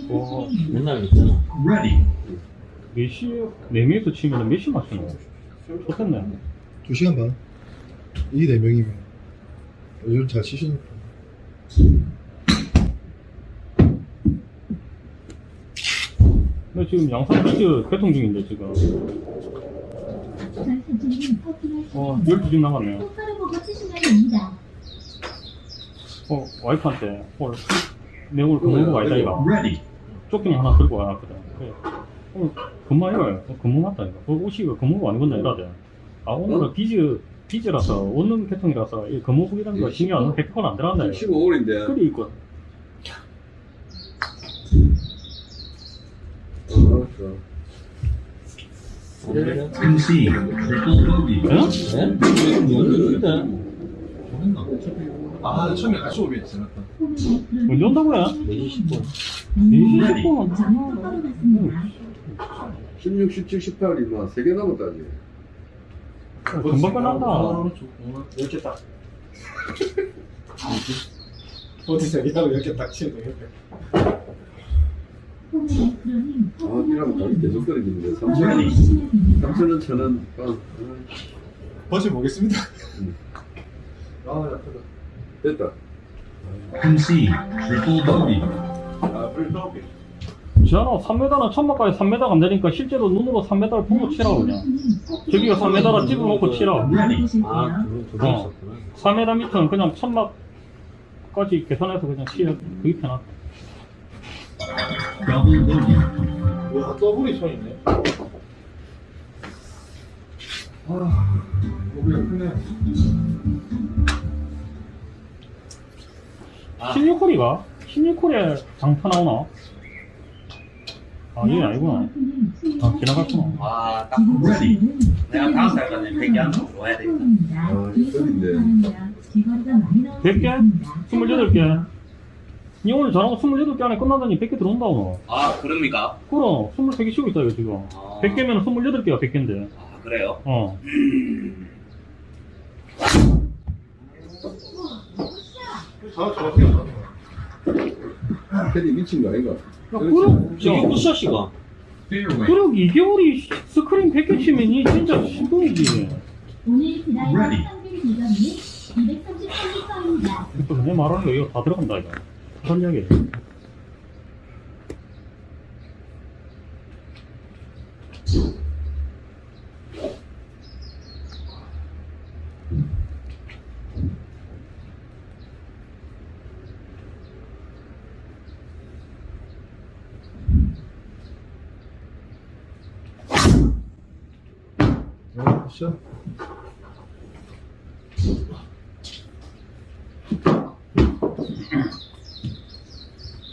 Speaker 8: 와
Speaker 5: 맨날 있잖아.
Speaker 3: Ready.
Speaker 8: 4시에 4명에서 치면 몇시 맞추노? 좋겠네
Speaker 1: 2시간 반. 이 4명이면. 요즘 잘 치시니까.
Speaker 8: 근데 지금 양산 비즈 개통 중인데 지금 어 12분 남았네요
Speaker 4: 똑바로 보고 치시면 됩니다.
Speaker 8: 어 와이프한테 오늘 내용을 근무가 아니다 이가
Speaker 3: Ready.
Speaker 8: 조끼만 하나 들고 와놨거든 그래. 오늘 근무 이거 근무 맞다 이거 어, 옷이 이거 근무가 아니건나 이러대 아 오늘은 비즈 비즈라서 원룸 개통이라서 이 근무복이라는 거 신경 안 100%는 안 들어간다 이거
Speaker 7: 15월인데
Speaker 8: 그리 있고
Speaker 7: 어, 알았어
Speaker 3: Concede. Triple bogey.
Speaker 5: 네? 뭔데?
Speaker 1: 했나? 아, 처음에 같이 오면 지났다.
Speaker 8: 언제 온다고요?
Speaker 5: 4시 10분.
Speaker 8: 4시 10분
Speaker 4: 정말 똑바로 갔습니다.
Speaker 7: 16, 17, 18이 막 3개 남았다 아직
Speaker 8: 금방 끝난다
Speaker 1: 이렇게 딱.
Speaker 8: 어디서 이라고 이렇게 딱 치는
Speaker 7: 거아 이러면 가격 계속 떨어지는데 3천
Speaker 3: Ready.
Speaker 7: 3천원 천원 빵
Speaker 1: 버시 보겠습니다.
Speaker 7: 음.
Speaker 1: 아.
Speaker 7: 됐다.
Speaker 3: Triple bogey.
Speaker 1: 아, 불 떠오게.
Speaker 8: 지안아 3m는 천막까지 3m가 안 되니까 실제로 눈으로 3m를 보고 치라고 그냥 저기가 3m라 찍어놓고 치라
Speaker 3: Ready.
Speaker 5: 아, 두, 두
Speaker 8: 어.
Speaker 5: 있었구나.
Speaker 8: 3m 밑은 그냥 천막까지 계산해서 그냥 치면 그게 편하다.
Speaker 1: 와, 더블이 손이네. 아, 고기가 크네.
Speaker 8: 16홀이가? 16홀에 장타 나오나? 아 이게 아니구나 아 지나갔구나
Speaker 9: 와, 딱
Speaker 3: Ready.
Speaker 9: 내가 다음 달까지 100개 한번 좋아야 되겠다.
Speaker 7: 아, 이건데.
Speaker 8: 100개? 28개 니 오늘 전화가 28개 안에 끝나더니 100개 들어온다 오늘
Speaker 9: 아, 그럽니까?
Speaker 8: 그럼 23개 쉬고 있다 이거 지금
Speaker 9: 아,
Speaker 8: 100개면 28개가 100개인데
Speaker 9: 아, 그래요?
Speaker 8: 어
Speaker 1: 저, 저, 저.
Speaker 7: 테디 미친 거 아닌가?
Speaker 8: 야, 그럼
Speaker 5: 저기 굿샷이가.
Speaker 3: Fairway.
Speaker 8: 그럼 2개월이 스크린 100개 치면 이 진짜 신동이지
Speaker 4: 오늘. 평균 기점이 233m입니다.
Speaker 8: 또 그냥 말하는 거 이거 다 들어간다 이거 설명해
Speaker 1: Sasha.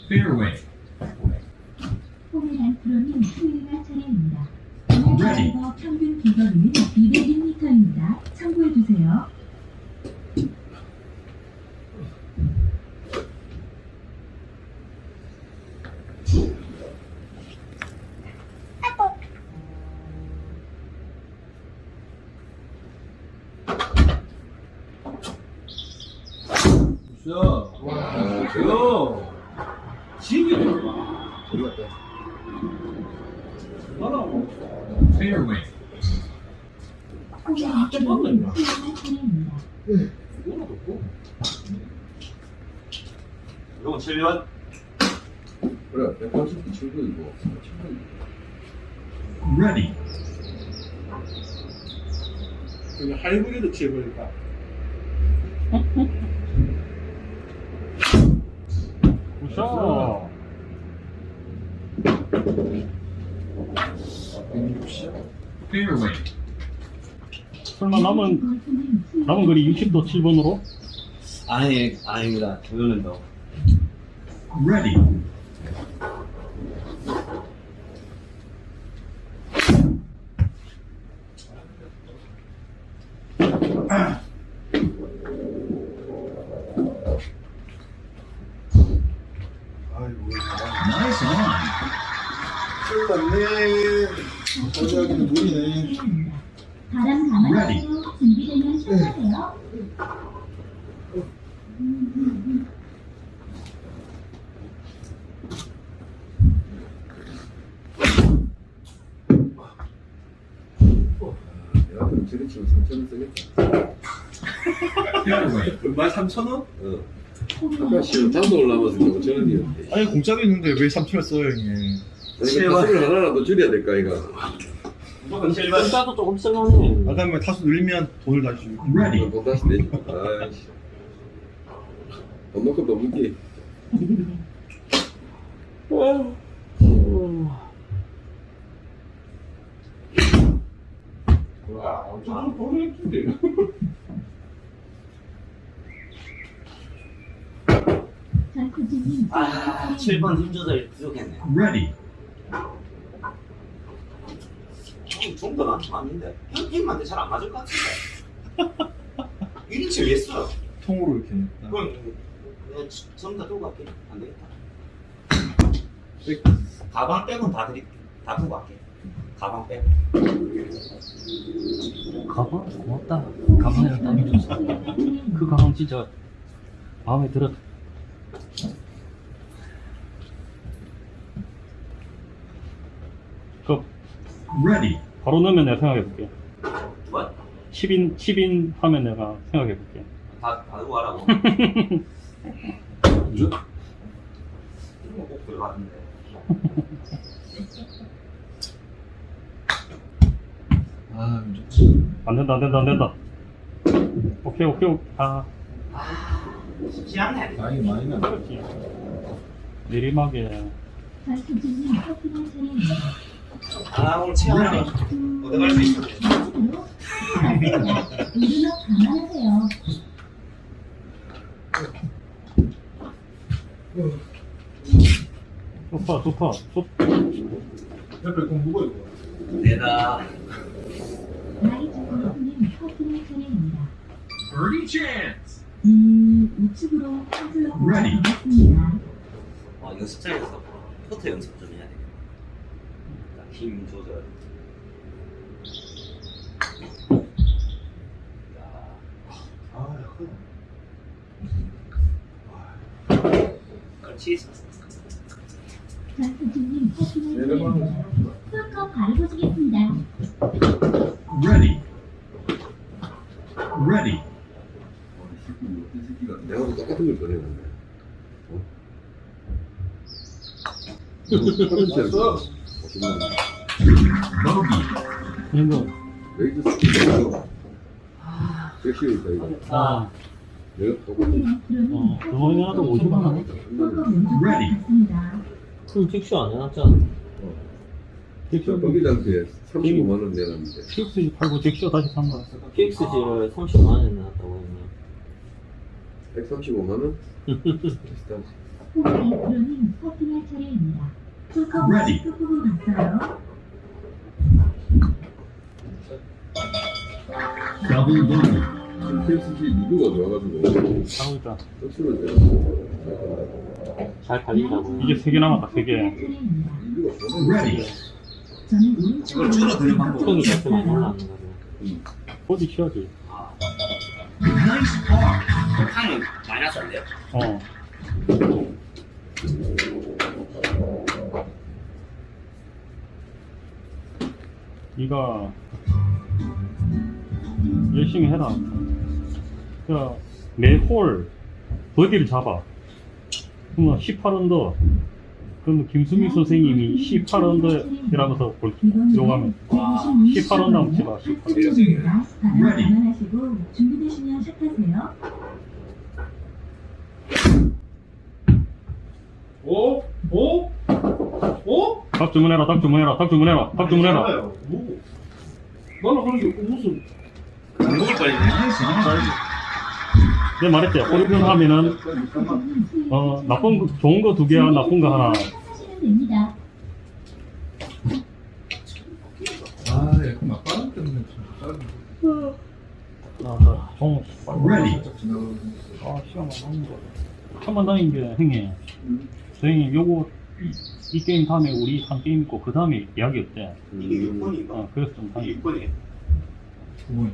Speaker 3: Fairway. Ready.
Speaker 1: 치해버릴까?
Speaker 8: 굿샷
Speaker 1: 160.
Speaker 3: Fairway.
Speaker 8: 설마 남은 남은 거리 60도 7번으로?
Speaker 9: 아니, 아닙니다. 이거는 더.
Speaker 3: Ready.
Speaker 1: 맞네. 어제 하기는 무리네.
Speaker 4: 바람 감아주세요. 준비되면 시작하세요.
Speaker 7: 내가 그럼 저리 치면 3천원 쓰겠다.
Speaker 1: 얼마 3천 원?
Speaker 7: 어. 아까 시험 단도 올라와서 5천원이었대.
Speaker 1: 아니 공짜로 있는데 왜 3천원 써요 형님?
Speaker 7: 그러니까 타수를 하나라도 줄여야 될까, 이거.
Speaker 5: 공짜도 조금 쓸만해.
Speaker 1: 아까 뭐 타수 늘리면 돈을 다시 주고.
Speaker 3: Ready.
Speaker 7: 돈 다시 내지. 아이씨. 돈 먹고 돈 먹기.
Speaker 1: 저는 돈을 했는데.
Speaker 9: 아, 7번 힘 조절 부족했네.
Speaker 3: Ready.
Speaker 9: 형, 좀더 많, 많은데. 형, 형한테 잘 안 맞을 것 같은데. 1인치 왜 써?
Speaker 1: 통으로 이렇게. 아,
Speaker 9: 그럼, 내가 전부 다 들고 갈게. 안 되겠다. 가방 빼곤 다 드릴게. 다 들고 갈게. 가방 빼고.
Speaker 8: 가방 고맙다. 가방이랑 땀이 줬어. 그 가방 진짜 마음에 들어. 그
Speaker 3: Ready.
Speaker 8: 바로 넣으면 내가 생각해 볼게.
Speaker 9: 뭐?
Speaker 8: 10인 10인 하면 내가 생각해 볼게.
Speaker 9: 다, 다 들고 가라고. 이거 꼭 들어갔는데.
Speaker 1: 아, 이제
Speaker 8: 안 된다 안 된다 안 된다. 오케이 오케이 오케이. 아
Speaker 9: 쉽지 않네.
Speaker 1: 나이 많이 나.
Speaker 8: 그렇지. 내리막에
Speaker 9: 아, 오늘 체험을 얻어갈 수
Speaker 4: 감아주세요.
Speaker 8: 소파 소파 소
Speaker 1: 옆에 공 누가 이거?
Speaker 4: 차례입니다.
Speaker 3: Birdie chance.
Speaker 4: 음, 우측으로
Speaker 3: Ready.
Speaker 4: 고맙습니다.
Speaker 9: 어, 연습장에서 포트 연습 좀 힘 조절. 자,
Speaker 1: 아.
Speaker 9: 그렇지.
Speaker 4: 커피는
Speaker 1: 내려가는
Speaker 4: 차례입니다. 풀컵 가르쳐주겠습니다.
Speaker 3: Ready. Ready.
Speaker 7: 내가 도 똑같은 걸 꺼내는데. 어?
Speaker 3: Bogey.
Speaker 8: 이거
Speaker 7: 레이드 스키가 섹시니까 이거.
Speaker 8: 아
Speaker 7: 내가 똑같은
Speaker 8: 어, 그거는 하도 50만 원.
Speaker 3: Ready.
Speaker 5: 그럼 픽슈 안 해놨잖아.
Speaker 7: 저 거기장한테 35만 원 내놨는데.
Speaker 8: 픽스 팔고 잭쇼 다시 산 거야.
Speaker 5: PXG를 30만 원에 내놨다고 했네.
Speaker 7: 135만 원? 비슷하지.
Speaker 4: 호기 프로님 커피는 차례입니다.
Speaker 3: Ready.
Speaker 4: 끝부분 봤어요.
Speaker 3: Double bogey.
Speaker 7: KFC 리뷰가 좋아가지고
Speaker 8: 하고 있다.
Speaker 7: 떡수를 내고
Speaker 5: 잘 달린다고.
Speaker 8: 이게 세개 남았다 세 개.
Speaker 4: 차례입니다.
Speaker 7: 리뷰가 좋아가지고
Speaker 3: Ready.
Speaker 4: 저는 오른쪽으로
Speaker 9: 이걸 줄어드는 방법.
Speaker 5: 콩이 됐으면 올라가는 거죠.
Speaker 3: Nice par.
Speaker 9: 향은 마이너스 안 돼요?
Speaker 8: 어. 네가 열심히 해라. 그러니까 매홀 버디를 잡아. 그러면 18언더. 그러면 김수미 선생님이 18언더 이라면서 볼 들어가면 18언더 한번 치봐. 18.
Speaker 4: 전투진입니다. 바람
Speaker 3: Ready.
Speaker 4: 감안하시고 준비되시면 시작하세요.
Speaker 1: 오? 오? 오?
Speaker 8: 닭 주문해라, 닭 주문해라, 닭 주문해라, 닭 주문해라.
Speaker 1: 뭐? 나는 그런 게 무슨
Speaker 9: 안 먹을 뻔했네.
Speaker 8: 내가 말했지. 호리병 하면은 어 나쁜 거, 좋은 거 두 개야, 나쁜 거 하나.
Speaker 1: 아, 약간 막 빠른 때문에 좀
Speaker 8: 아, 종
Speaker 3: Ready.
Speaker 8: 아 시간 남는 거. 천만 다닌 게 행해. 선생님 요거 이, 이 게임 다음에 우리 한 게임 있고 그 다음에 이야기 없대
Speaker 9: 이게 6번인가?
Speaker 8: 어, 그래서 좀 다니
Speaker 9: 6번이에요.
Speaker 1: 9번.
Speaker 9: 아,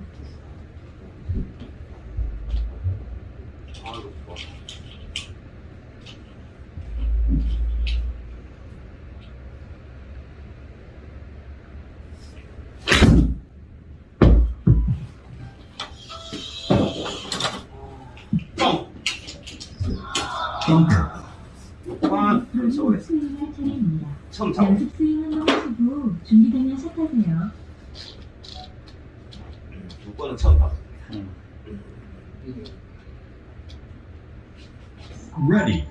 Speaker 4: 차례입니다.
Speaker 9: 처음 잡아.
Speaker 4: 연습 스윙 한번 하시고 준비되면 시작하세요.
Speaker 9: 6번은 처음 잡아.
Speaker 8: 응.
Speaker 3: Ready.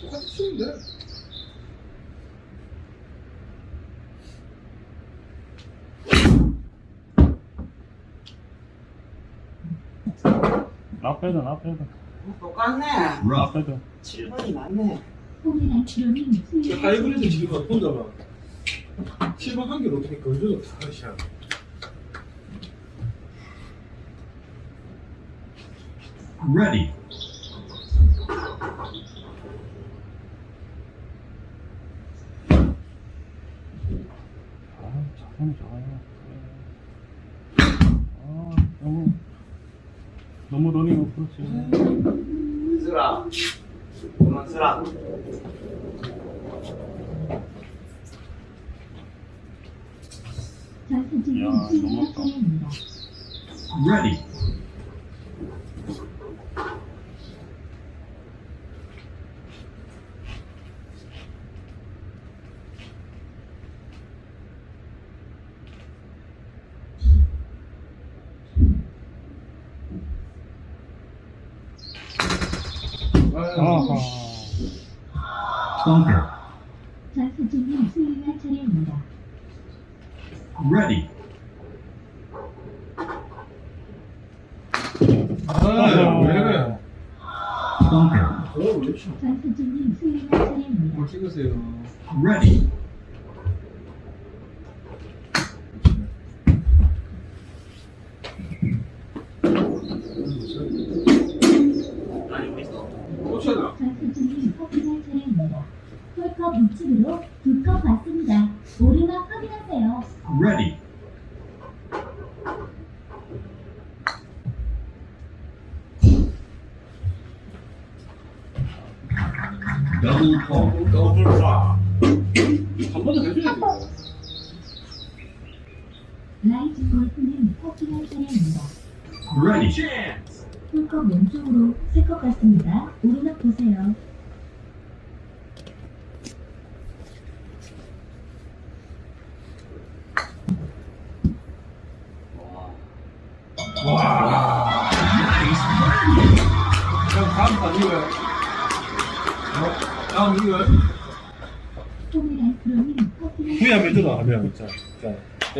Speaker 1: 똑같이 치면 돼.
Speaker 8: 나빼도 나빼도
Speaker 9: 똑같네.
Speaker 8: 나빼도
Speaker 9: 7번이 낫네.
Speaker 4: 홈이란 프로님 스윙할
Speaker 1: 하이브리드. 지금 혼자만 7번 한 개로 어떻게 걸려도 다 시야.
Speaker 3: Ready.
Speaker 8: 아 자세는 좋아요 아 너무 너무 러닝 그렇지
Speaker 9: 쓰라. 그만 쓰라.
Speaker 4: 전수진님
Speaker 8: 야, 넘어갔다.
Speaker 4: 차례입니다.
Speaker 3: Ready.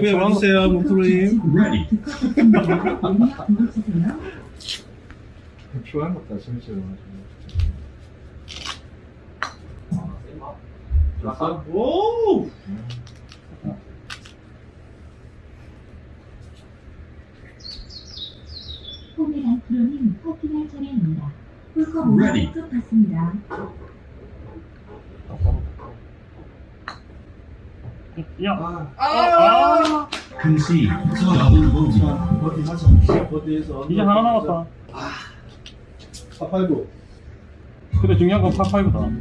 Speaker 1: 한번
Speaker 2: 해주세요 문프로님.
Speaker 1: 좋아하는 것다 재밌어요. 됐어?
Speaker 2: 오
Speaker 4: 홈이란 프로님 확인할 차례입니다. 오르막 끝 받습니다.
Speaker 8: 야.
Speaker 1: 아.
Speaker 2: 버디 하자 버디에서
Speaker 8: 이제 하나 남았다.
Speaker 2: 파파이브
Speaker 8: 근데 중요한 건 파파이브다
Speaker 7: 아니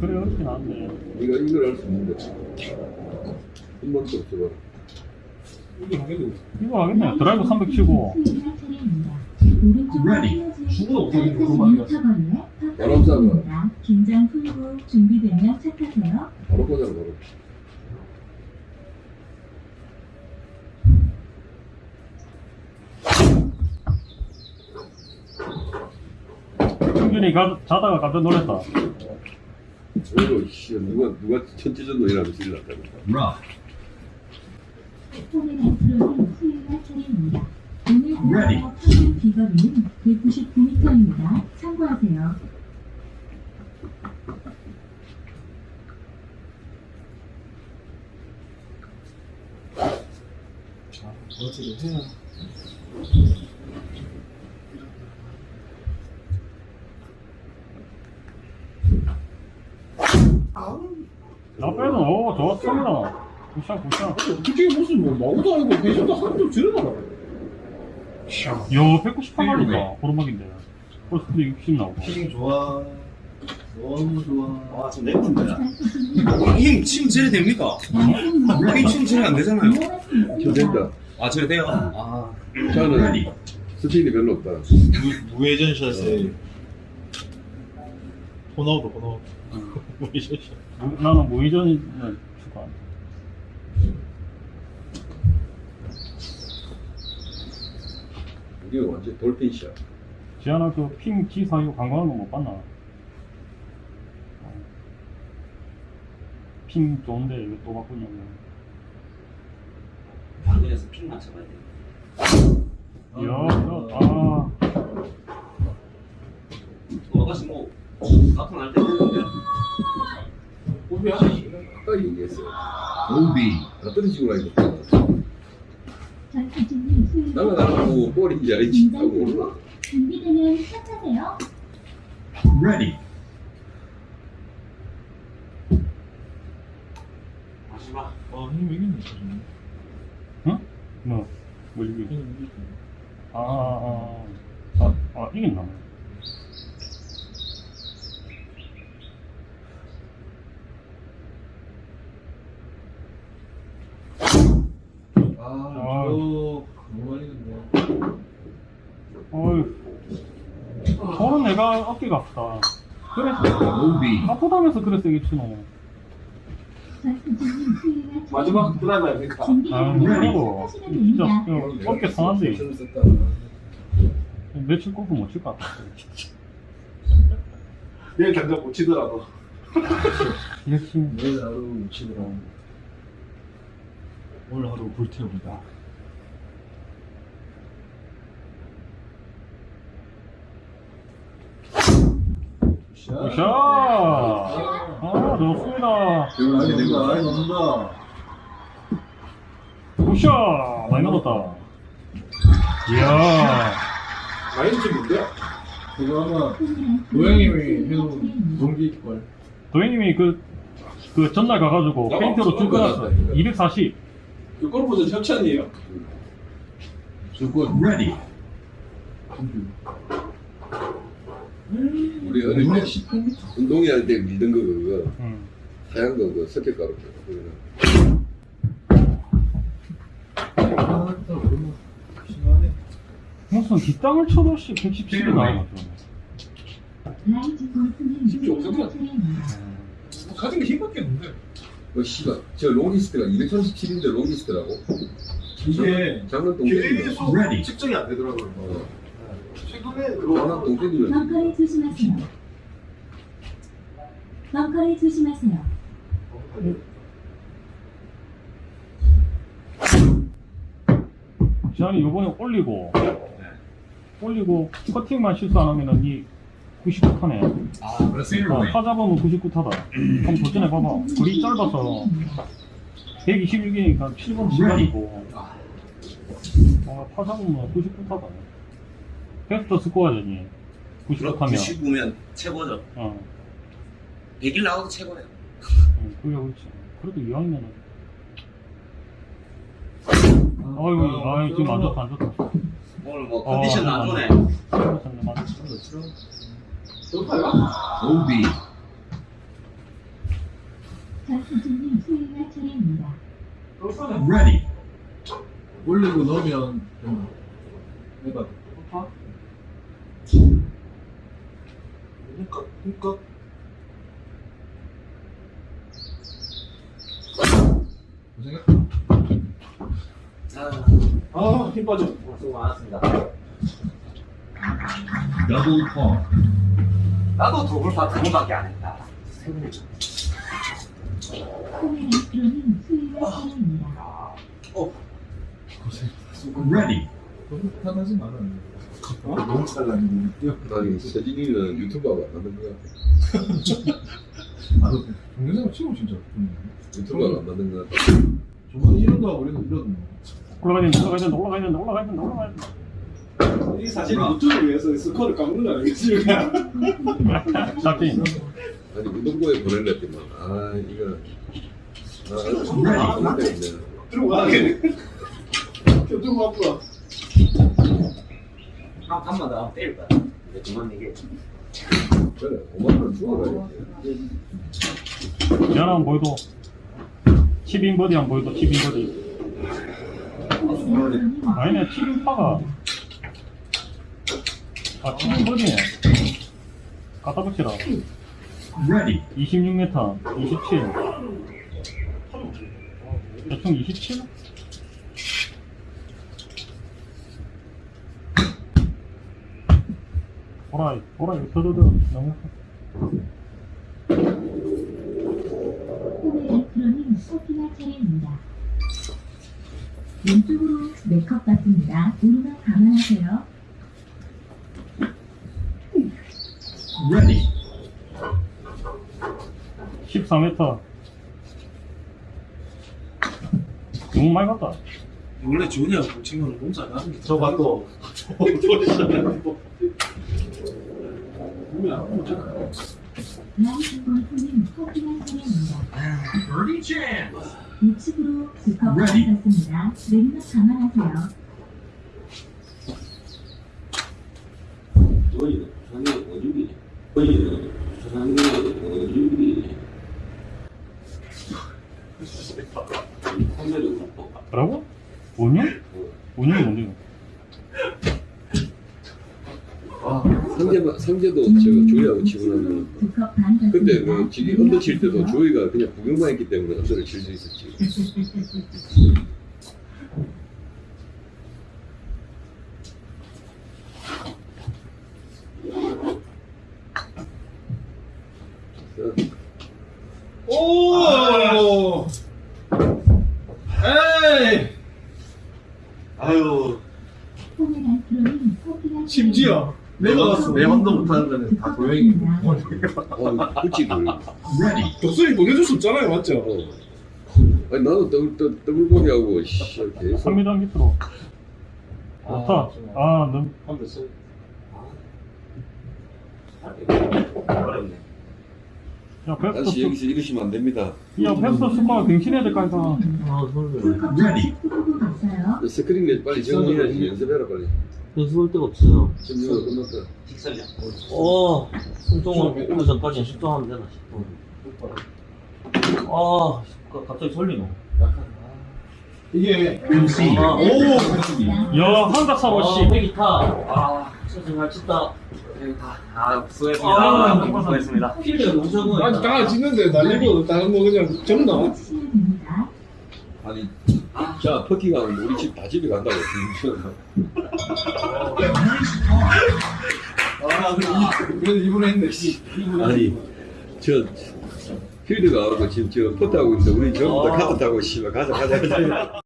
Speaker 8: 그래 어렵진 않은데
Speaker 7: 이거 이걸 할 수 있는데. 한 번도 없어봐.
Speaker 2: 이게 하겠네.
Speaker 8: 이거 하겠네. 드라이브 300 치고
Speaker 2: 죽어도 없어 지는
Speaker 4: 짧은
Speaker 2: 그런 말이야.
Speaker 4: 2m거리의
Speaker 7: 바람 쏴봐.
Speaker 4: 파파입니다. 긴장 풀고 준비되면 착하세요.
Speaker 7: 바로 꽂아라 바로.
Speaker 8: 승준이 가, 자다가 깜짝 놀랐다
Speaker 7: 이거 씨 누가 누가 천지전도 이라고 질렀다.
Speaker 3: Rough.
Speaker 4: 홈이란 프로님 스윙할 차례입니다. 오늘 비거리는 199m입니다. 참고하세요.
Speaker 2: 저지를 해야
Speaker 8: 나? 빼도 어, 더 쓰면 굿샷 굿샷
Speaker 2: 어떻게 무슨 뭐 나도 아니고 괜찮다 한점 지르더라
Speaker 8: 야 198마리다 보름막인데. 어 근데 60 나오고
Speaker 2: 피싱 좋아. 너무 좋아.
Speaker 9: 아 지금 내분인데힘 지금 제일 됩니까? 힘 지금 제일 안 되잖아요.
Speaker 7: 저 된다
Speaker 9: 아, 저래 돼요? 아.
Speaker 7: 저는 스피드 별로 없다.
Speaker 2: 무, 무회전 샷에 호나우도 호나우. 무회전 샷.
Speaker 8: 무- 나는 무회전을 추가.
Speaker 7: 이게 완전 돌핀샷.
Speaker 8: 지하나 그핑 G46 관광하는 거못 봤나? 핑 좋은데 왜 또 바꾸냐고.
Speaker 9: 방금에서 픽 맞춰봐야 돼.
Speaker 8: 이야, 야, 아.
Speaker 9: 어, 아가씨 뭐, 나타날 때 됐는데.
Speaker 7: 우리 아까 얘기했어요.
Speaker 3: OB.
Speaker 7: 나 떨어지고
Speaker 4: 수위
Speaker 7: 나는 나는 뭐 볼인지 아닌지 다 몰라.
Speaker 4: 준비되면 시작하세요.
Speaker 3: Ready.
Speaker 9: 마지막.
Speaker 2: 아, 형님 이겼네.
Speaker 8: 뭐, 뭐 이게. 아, 아, 아, 아, 아 이겼나?
Speaker 1: 아,
Speaker 8: 아.
Speaker 1: 저 너무 많이 했네.
Speaker 8: 어휴. 저는 내가 어깨가 아프다. 그래서,
Speaker 3: OB.
Speaker 8: 아프다면서 그랬어, 이게 치노.
Speaker 9: 마지막 드라이브 아닙니까?
Speaker 8: 아,
Speaker 4: 준비되면
Speaker 8: 그리고, 진짜. 그 어깨 상한데. 며칠 골프 못 칠 것 같아.
Speaker 9: 내일 당장 못 치더라도.
Speaker 1: 내일 하루 치더라.
Speaker 2: 오늘 하루 불태웁니다.
Speaker 8: 굿샷! 아, 좋습니다.
Speaker 1: 아니, 내가 아예 넘는다.
Speaker 8: Good shot! 많이 넘었다. 이야.
Speaker 9: 마인드 뭔데?
Speaker 1: 그거 아마 노영님이 해놓은 동기걸.
Speaker 8: 도현님이 그, 그 전날 가가지고 페인트로 쭉
Speaker 7: 나가,
Speaker 8: 끊었어.
Speaker 7: 나가.
Speaker 8: 240.
Speaker 9: 그 골프전 협찬이에요.
Speaker 1: 주권.
Speaker 3: Ready.
Speaker 7: 우리 어릴 때
Speaker 1: 18m?
Speaker 7: 운동회 할때 밀던 거 그거
Speaker 8: 응.
Speaker 7: 하얀 거 그거 석회 가루 그거는
Speaker 1: 아, 또 너무 심하네.
Speaker 8: 무슨 뒷땅을 쳐도 씨 117이 나와가지고.
Speaker 4: 라이즈 골프는
Speaker 9: 심지어
Speaker 4: 수위가
Speaker 9: 어떻게
Speaker 4: 차례입니다.
Speaker 9: 뭐 가진 게 힘밖에 없는데.
Speaker 7: 그 씨가 저 롱리스트가 237인데 롱리스트라고
Speaker 2: 이게
Speaker 7: 장난 동생인데
Speaker 9: 계속. 측정이 안 되더라고요.
Speaker 7: 어
Speaker 4: 벙커를 조심하세요. 벙커를 조심하세요.
Speaker 8: 지한이 요번에 올리고, 올리고, 커팅만 실수 안 하면은 이 99타네.
Speaker 9: 아,
Speaker 8: 어, 타 잡으면 99타다. 한번 도전해 봐봐. 거리 짧아서 121개니까 7번 시간이고, 어, 타 잡으면 99타다. 베스트 스코어잖니. 99타면.
Speaker 9: 99면 최고죠.
Speaker 8: 어,
Speaker 9: 100일 나와도 최고예요.
Speaker 8: 어, 그래, 그렇지. 그래도 이왕이면은. 아유, 아유, 지금 안 좋다, 안 좋다.
Speaker 9: 오늘 뭐
Speaker 8: 어,
Speaker 9: 컨디션 안
Speaker 8: 맞네.
Speaker 9: 좋네.
Speaker 8: 맞네, 맞네.
Speaker 9: 좋다요?
Speaker 3: OB.
Speaker 4: 전투중님 수위가 차례입니다.
Speaker 3: Ready.
Speaker 1: 올리고 넣으면 된다. 해봐.
Speaker 9: 그러니까, 그러니까.
Speaker 1: 고생했다.
Speaker 9: 아, 힘 빠져. 수고 많았습니다.
Speaker 3: Double par.
Speaker 9: 나도 도굴파 두 번밖에 안 했다.
Speaker 4: 코메라스로님 수위가 차례입니다.
Speaker 3: Ready.
Speaker 1: 너무 편하지 마라. 어? 너무 잘나는
Speaker 7: 나는 서진이는 유튜버가 안 하는 거야
Speaker 1: 아, 너 동영상 치고 진짜. 음.
Speaker 7: 유튜버가 안 하는 거야
Speaker 1: 저번에 이런다 하고 이래도 이러던데.
Speaker 8: 올라가야 된다, 올라가야 된다, 올라가야 된다, 올라가야 된다, 올라가야 된다.
Speaker 9: 이 사실 유튜브를 위해서 스코어를 깎는 거 아니겠습니까?
Speaker 7: 아니 운동부에 보낼랬더만 아 이거 아, 근데 이제
Speaker 2: 들고 가. 들고 앞으로.
Speaker 9: 한 판마다 때릴 거야. 이제 그만 내게.
Speaker 7: 그래 5만 원 주어가야지.
Speaker 8: 지난한 보여도 10인 버디 안 보여도 10인 버디 아니네 7인 파가 아 7인 버디네 갖다 붙이라
Speaker 3: Ready.
Speaker 8: 26m 27 대충 27? 보라 보라 서도도 너무
Speaker 4: 차례입니다. 왼쪽으로 네컵 받습니다. 오르막 감안하세요.
Speaker 3: Ready.
Speaker 8: 14m 너무 많이 갔다
Speaker 2: 원래 준이하고 친구는 공사 안 하는 게.
Speaker 5: 저가 또
Speaker 4: 우측으로 두컵. 왼쪽 감안하세요.
Speaker 9: 그렇고.
Speaker 8: 뭐라고? 5년? 5년이 뭔데
Speaker 7: 상제 상제도 저 조이하고 치고 나면
Speaker 4: 두컵 반 받습니다.
Speaker 7: 그때 그 지기 언더 칠 때도 조이가 그냥 구경만 했기 때문에 언더를 칠 수 있었지.
Speaker 2: 오! 에이!
Speaker 9: 아유.
Speaker 2: 심지어 내가 봤어. 내 혼도 못하는 거는 다 도영이.
Speaker 7: 어, 그치 그.
Speaker 2: 독수리 보내줄 수 없잖아요, 맞죠?
Speaker 7: 어. 아니 나도 더블 더- 더블 보기 하고 씨 계속
Speaker 8: 3m 밑으로 좋다 아 너무
Speaker 9: 한번 써. 아. 어렵네.
Speaker 8: 야 베스트
Speaker 7: 다시 여기서 이러시면 안 됩니다.
Speaker 8: 야 베스트 스코어 갱신해야 될까 해서
Speaker 5: 아
Speaker 4: 봤어요.
Speaker 7: 스크린 내 빨리 정리해야지 연습해라 빨리.
Speaker 5: 연습할 데가 없어요
Speaker 7: 지금 이거 끝났다.
Speaker 9: 직설량.
Speaker 5: 어 승종을 오기 전까지 숙정하면 되나 싶어 아 가- 갑자기 설리노
Speaker 2: 이게
Speaker 3: Concede.
Speaker 5: 아,
Speaker 2: 오!
Speaker 8: 야 한가사로
Speaker 5: 아,
Speaker 8: 씨
Speaker 5: 배기타. 아, 진짜 잘 쳤다.
Speaker 9: 아, 수고했습니다.
Speaker 5: 아,
Speaker 9: 수고했습니다.
Speaker 5: 너무 적은
Speaker 2: 아니, 다 짓는데 날리고 다른 거 그냥 접나?
Speaker 7: 아니 자 하면 우리 집 다 집에 간다고.
Speaker 2: 아, 그래도 이분에 했네, 씨.
Speaker 7: 아니 저 필드가 지금 저 퍼트 하고 있는데 우리 전부 다
Speaker 5: 아.
Speaker 7: 카트 타고 씨발 가자 가자 가자.